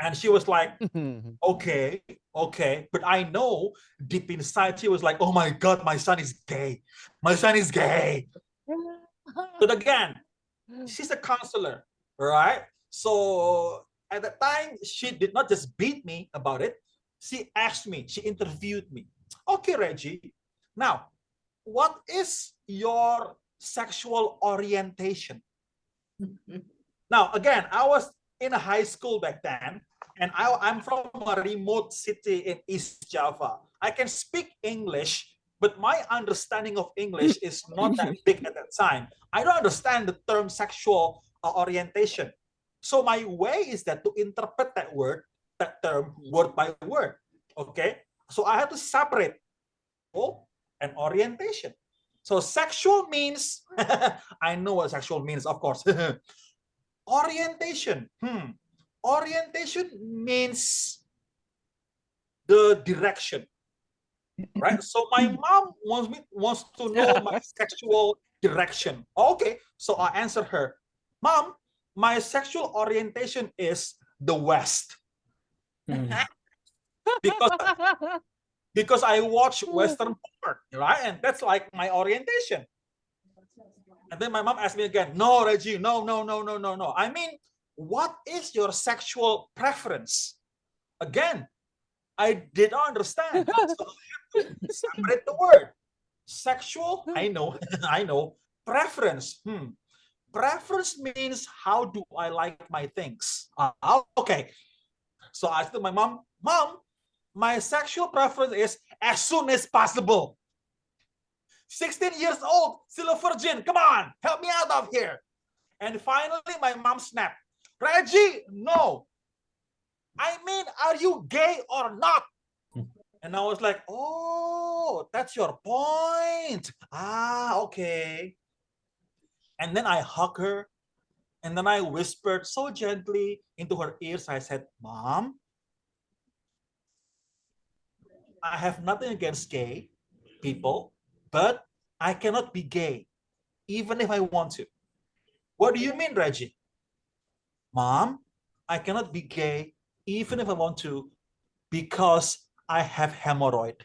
And she was like, okay, okay. But I know deep inside, she was like, oh my God, my son is gay. My son is gay. But again, she's a counselor, right? So at the time, she did not just beat me about it. She asked me, she interviewed me. Okay, Reggie, now, what is your sexual orientation? Now, again, I was in a high school back then, and I, I'm from a remote city in East Java. I can speak English, but my understanding of English is not that big at that time. I don't understand the term sexual uh, orientation. So my way is that to interpret that word, that term word by word. Okay. So I have to separate oh, and orientation. So sexual means, I know what sexual means, of course. orientation. Hmm. Orientation means the direction. Right. So my mom wants me wants to know my sexual direction. Okay. So I answer her, Mom, my sexual orientation is the West. because because I watch Western porn, right? And that's like my orientation. And then my mom asked me again, no, Reggie, no, no, no, no, no, no. I mean, what is your sexual preference? Again, I did not understand. So I have to separate the word. Sexual, I know, I know. Preference, hmm. Preference means how do I like my things? Uh, okay. So I told my mom, Mom, my sexual preference is as soon as possible. 16 years old, still a virgin. Come on, help me out of here. And finally, my mom snapped. Reggie, no. I mean, are you gay or not? And I was like, oh, that's your point. Ah, okay. And then I hugged her. And then I whispered so gently into her ears. I said, Mom, I have nothing against gay people, but I cannot be gay, even if I want to. What do you mean, Reggie? Mom, I cannot be gay, even if I want to, because I have hemorrhoid.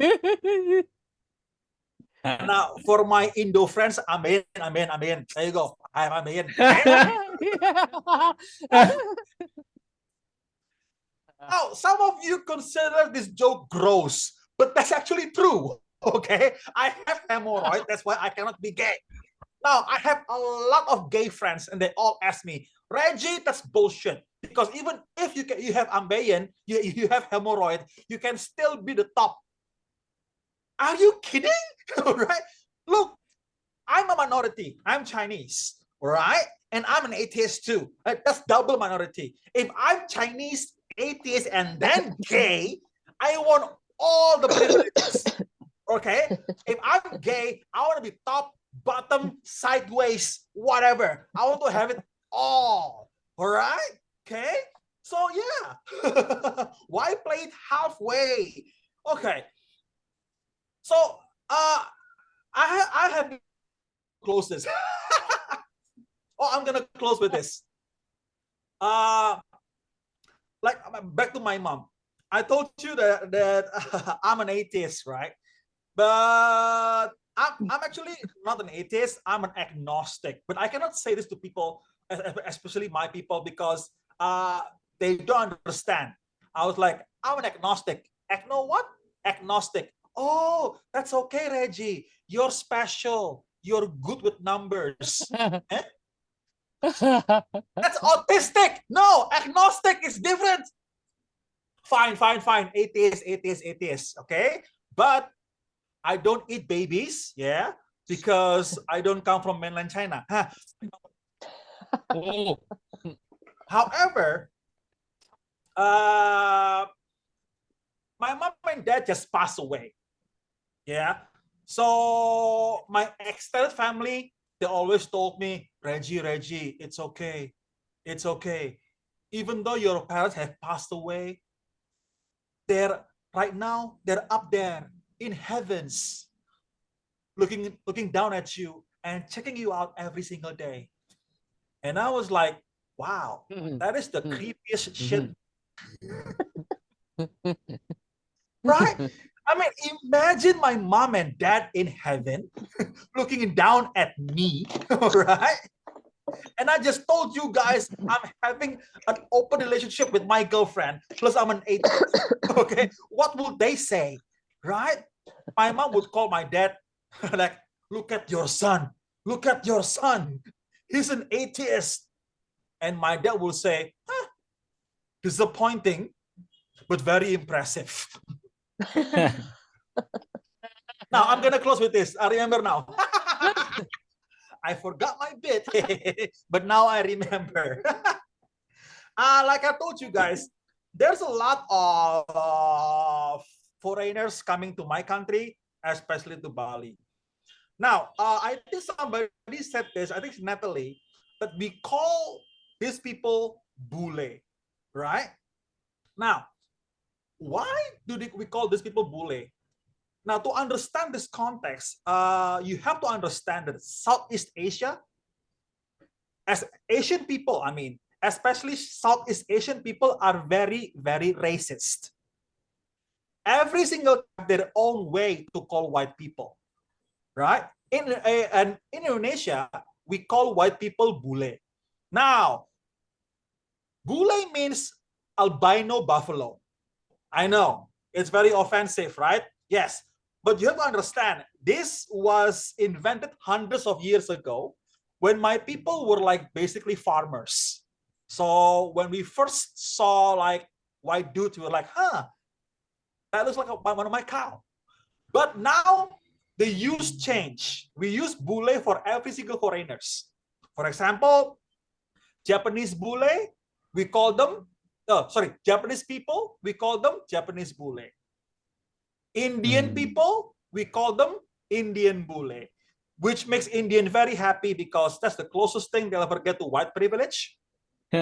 now, for my Indo friends, amen, amen, amen. There you go. I have ambeien. Now, some of you consider this joke gross, but that's actually true. Okay, I have hemorrhoid, that's why I cannot be gay. Now, I have a lot of gay friends, and they all ask me, Reggie, that's bullshit. Because even if you can, you have ambition, you, you have hemorrhoid, you can still be the top. Are you kidding? right? Look, I'm a minority. I'm Chinese, right? And I'm an atheist too. Right? That's double minority. If I'm Chinese, atheist, and then gay, I want all the privileges. Okay? If I'm gay, I want to be top, bottom, sideways, whatever. I want to have it all. All right? Okay? So yeah. Why play it halfway? Okay. So uh I have I have close this. oh, I'm gonna close with this. Uh like back to my mom. I told you that that I'm an atheist, right? But I'm, I'm actually not an atheist. I'm an agnostic. But I cannot say this to people, es- es- especially my people, because uh, they don't understand. I was like, I'm an agnostic. Agno what? Agnostic. Oh, that's okay, Reggie. You're special. You're good with numbers. That's autistic. No, agnostic is different. Fine, fine, fine. Atheist, atheist, atheist. Okay. But I don't eat babies. Yeah. Because I don't come from mainland China. Oh. However, uh, my mom and dad just passed away. Yeah. So my extended family, they always told me, Reggie, Reggie, it's okay. It's okay. Even though your parents have passed away, they're right now, they're up there in heavens, looking looking down at you and checking you out every single day. And I was like, wow, Mhm. that is the Mm. creepiest shit. right? I mean, imagine my mom and dad in heaven looking down at me, right? And I just told you guys I'm having an open relationship with my girlfriend, plus I'm an atheist. Okay, what would they say, right? My mom would call my dad, like, look at your son, look at your son, he's an atheist. And my dad will say, huh, disappointing, but very impressive. now I'm gonna close with this. I remember now. I forgot my bit, but now I remember. uh, like I told you guys, there's a lot of foreigners coming to my country, especially to Bali. Now, uh, I think somebody said this, I think it's Natalie, that we call these people bule, right? Now, why do we call these people bule? Now, to understand this context, uh, you have to understand that Southeast Asia, as Asian people, I mean, especially Southeast Asian people are very, very racist. Every single their own way to call white people, right? In, uh, and in Indonesia, we call white people bule. Now, bule means albino buffalo. I know it's very offensive, right? Yes, but you have to understand this was invented hundreds of years ago when my people were like basically farmers. So when we first saw like white dudes, we were like, huh, that looks like a, one of my cow. But now the use change. We use bule for every single foreigners. For example, Japanese bule, we call them, oh, sorry, Japanese people, we call them Japanese bule. Indian Mm. people, we call them Indian bule, which makes Indian very happy because that's the closest thing they'll ever get to white privilege.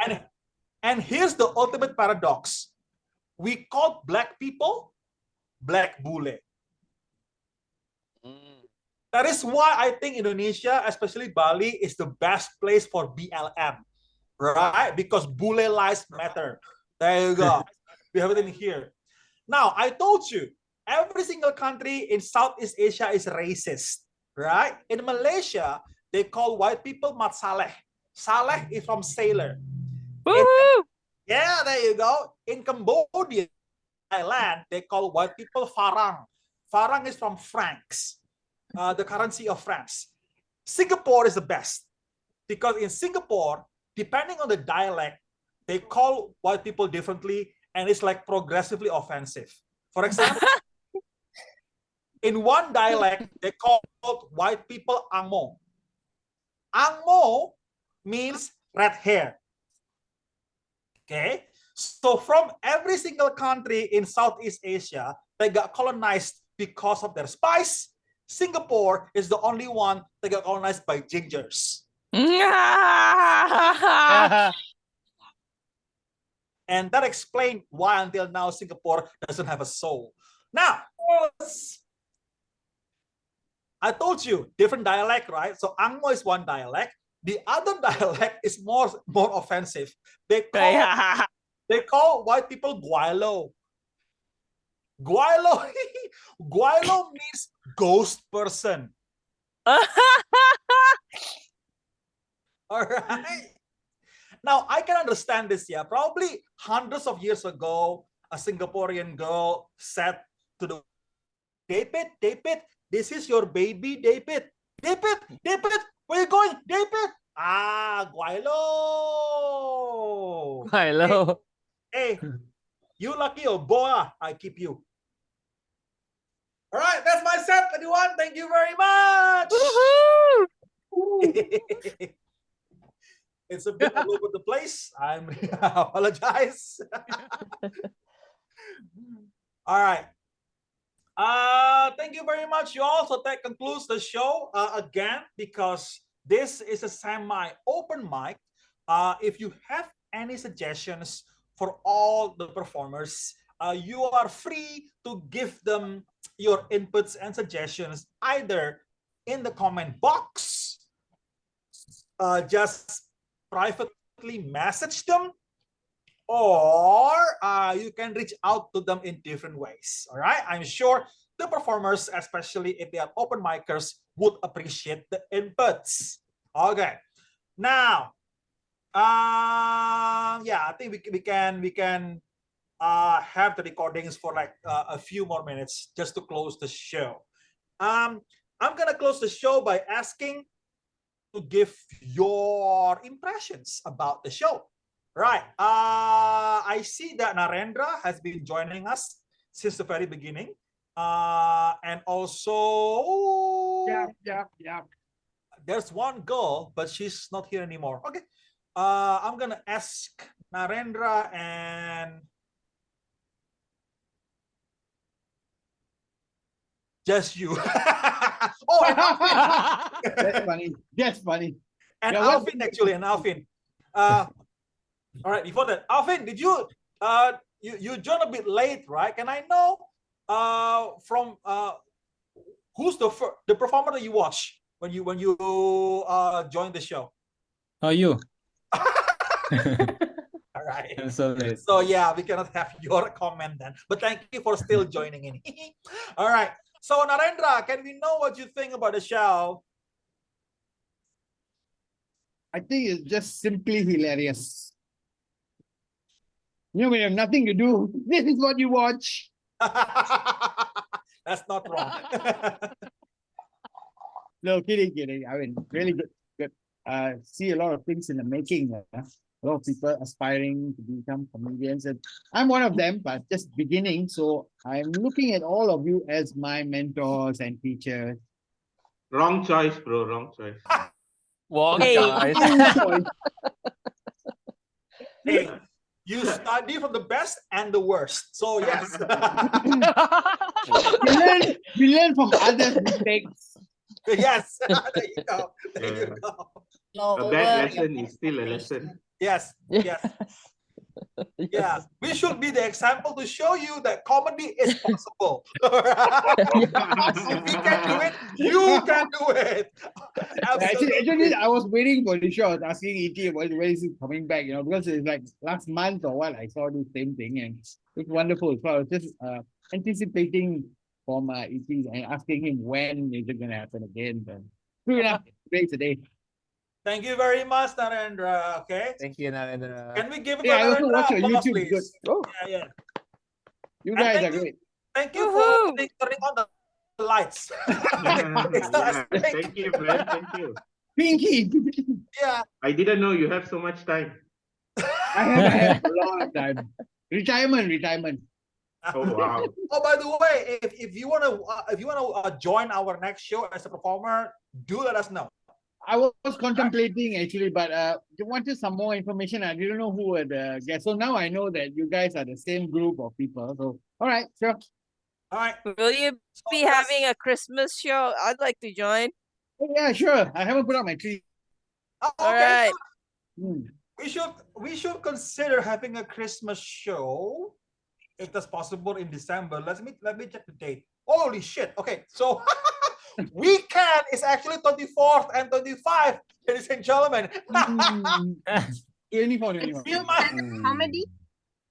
And, and here's the ultimate paradox. We call black people black bule. That is why I think Indonesia, especially Bali, is the best place for BLM, right? Because bule lives matter. There you go. we have it in here. Now, I told you, every single country in Southeast Asia is racist, right? In Malaysia, they call white people mat saleh. Saleh is from sailor. Woohoo! Yeah, there you go. In Cambodia, Thailand, they call white people farang. Farang is from francs, uh, the currency of France. Singapore is the best because in Singapore, depending on the dialect, they call white people differently and it's like progressively offensive. For example, in one dialect, they call white people angmo. Angmo means red hair. Okay, so from every single country in Southeast Asia, they got colonized because of their spice. Singapore is the only one that got colonized by gingers. And that explained why until now Singapore doesn't have a soul. Now, I told you different dialect, right? So Angmo is one dialect. The other dialect is more more offensive. They call They call white people gweilo. Gweilo, gweilo means ghost person. All right. Now I can understand this. Yeah, probably hundreds of years ago, a Singaporean girl said to the David, David, this is your baby, David. David, David, where you going, David? Ah, gweilo. Hello. Hey, you lucky or boa, I keep you. All right, that's my set, everyone. Thank you very much. it's a bit all over the place. I'm I apologize. all right. Uh, thank you very much, you all. So that concludes the show uh, again because this is a semi-open mic. Uh, if you have any suggestions for all the performers, uh, you are free to give them your inputs and suggestions either in the comment box, uh, just privately message them, or uh, you can reach out to them in different ways. All right, I'm sure the performers, especially if they are open micers, would appreciate the inputs. Okay, now, um, yeah, I think we, we can we can uh, have the recordings for like uh, a few more minutes just to close the show. Um, I'm gonna close the show by asking give your impressions about the show. Right. Uh, I see that Narendra has been joining us since the very beginning. Uh, and also, Yeah, yeah, yeah. there's one girl, but she's not here anymore. Okay. Uh, I'm gonna ask Narendra and just you. oh, and Alvin, That's funny. That's funny. and Yeah, what- Alvin actually, and Alvin. Uh, all right. Before that, Alvin, did you uh you you joined a bit late, right? Can I know uh from uh who's the fir- the performer that you watch when you when you uh joined the show? How are you? All right. I'm so late. So yeah, we cannot have your comment then. But thank you for still joining in. All right. So Narendra, can we know what you think about the show? I think it's just simply hilarious. You know, when you have nothing to do, this is what you watch. That's not wrong. No, kidding, kidding. I mean, really good, good. Uh, see a lot of things in the making. A lot of people aspiring to become comedians, and I'm one of them, but just beginning. So I'm looking at all of you as my mentors and teachers. Wrong choice, bro. Wrong choice. Wow, Hey. guys. hey, you study from the best and the worst. So yes. we learn, we learn from others' mistakes. yes. there you go. There you Yeah. go. A bad lesson is still a lesson. Yes. Yes. Yeah. We should be the example to show you that comedy is possible. if we can do it, you can do it. Actually, actually, I was waiting for the show. I was asking ET when, when is it coming back, you know, because it's like last month or what, I saw the same thing and it's wonderful. So I was just uh, anticipating from uh, ET and asking him when is it going to happen again. But true enough, today today. Thank you very much, Narendra. Okay. Thank you, Narendra. Can we give it Yeah, I also watch your applause, YouTube. Good. please? Oh, Yeah, yeah. You guys are you- great. Thank you for turning turning on the lights. It's Yeah. Thank you, friend. Thank you. Pinky, Yeah. I didn't know you have so much time. I have, I have a lot of time. Retirement, retirement. Oh wow. Oh, by the way, if, if you want to uh, if you want to uh, join our next show as a performer, do let us know. I was contemplating actually, but uh, I wanted some more information. I didn't know who were the guests. So now I know that you guys are the same group of people. So, all right, sure. All right. Will you be yes. having a Christmas show? I'd like to join. Oh, yeah, sure. I haven't put up my tree. Oh, All okay. right. Hmm. We should we should consider having a Christmas show if that's possible in December. Let me let me check the date. Holy shit. Okay, so weekend is actually 24th and 25, ladies and gentlemen. Hmm. 24, 24. Feel my Comedy?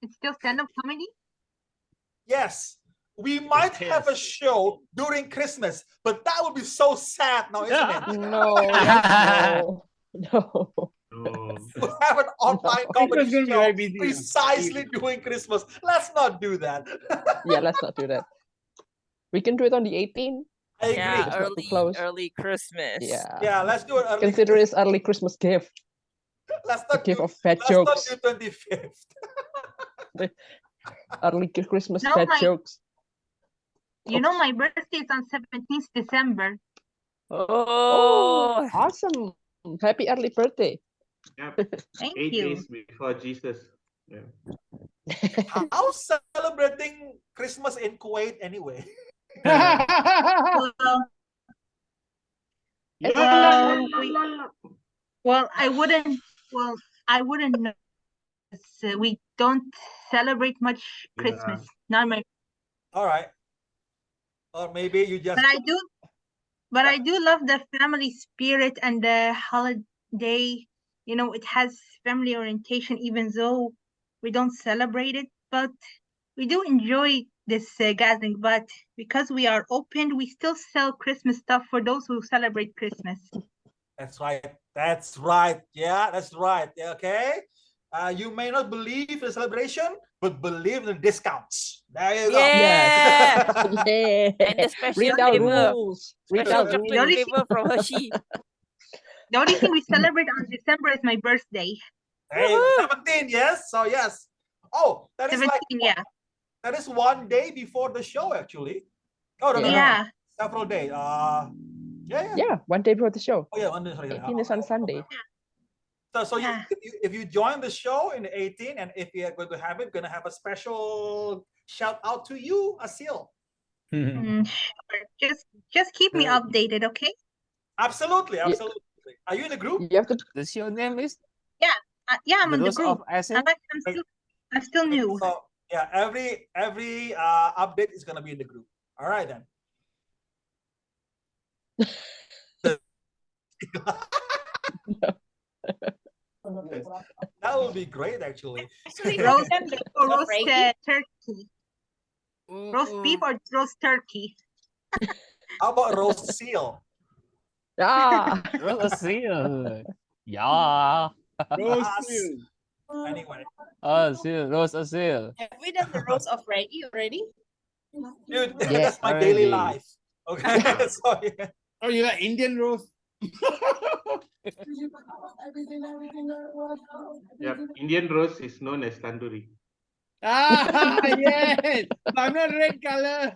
It's still stand-up comedy. Yes, we might have a show during Christmas, but that would be so sad now, isn't it? No, yes, no, no. No. to have an online comedy Christmas be show very busy. precisely during Christmas. Let's not do that. Yeah, let's not do that. We can do it on the 18th. I agree. Yeah, It's not too early close. early Christmas. Yeah. Yeah, let's do it early. Consider it early Christmas gift. Let's The not gift do, of fat let's jokes. not do 25th. Early Christmas No, fat my- jokes. You know, my birthday is on 17th December. Oh. oh, Awesome. Happy early birthday. Yep. Thank Eight you. days before Jesus. Yeah. How's celebrating Christmas in Kuwait anyway? Well, Yeah. well, we- well, I wouldn't. Well, I wouldn't know. Uh, we don't celebrate much Yeah. Christmas. Not my, All right. Or maybe you just but I do. But I do love the family spirit and the holiday. You know, it has family orientation, even though we don't celebrate it. But we do enjoy this uh, gathering. But because we are open, we still sell Christmas stuff for those who celebrate Christmas. That's right. That's right. Yeah, that's right. Yeah, Okay. Uh, you may not believe in the celebration, but believe in the discounts. There you go. yeah. yeah. and the special Read out rules. Read special out The rules. only from Hershey. The only thing we celebrate on December is my birthday. Hey, 17, yes. So yes. Oh, that is 17, like yeah. That is one day before the show, actually. Oh no, no, no, no. Several days. Uh yeah, yeah. Yeah, one day before the show. Oh yeah, one day. Sorry, sorry. 18 is on Oh, Sunday. So, so you, if, you, if you join the show in the 18, and if we are going to have it, gonna have a special shout out to you, Asil. Mm, sure. Just just keep me updated, okay? Absolutely, absolutely. Are you in the group? You have to The your name is Uh, yeah, I'm The in the group. of Acid. I'm, I'm still I'm still new. So yeah, every every uh update is gonna be in the group. All right then. that would be great actually. Actually, Roast beef or roast uh, turkey? Roast beef or roast turkey? How about roast seal? ah. Roast seal. Yeah. Roast Us. You. Anyway, Oh, seal. Roast a. Have we done the Rose of Reggie already? dude, Yeah, that's my daily life. Okay, so yeah. Oh, you like Indian Rose? yeah, Indian Rose is known as tandoori. ah, yes. I'm not red color.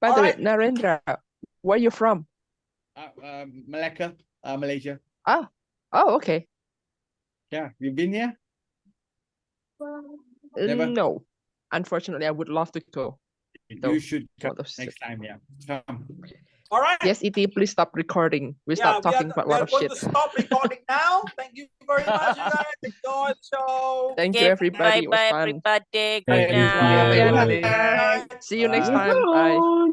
By the way, Narendra, where are you from? uh, um, Malacca, uh, Malaysia. Oh, okay. Yeah, you've been here? Uh, Never. No. Unfortunately, I would love to go. No, You should come Lot of next time. Yeah, come. All right. Yes, ET, please stop recording. We yeah, stop talking about a we lot of shit. to stop recording now. Thank you very much, you guys. Enjoy the show. Thank you, everybody. bye bye everybody. Good you, night. Bye. See you next Bye. time. Bye.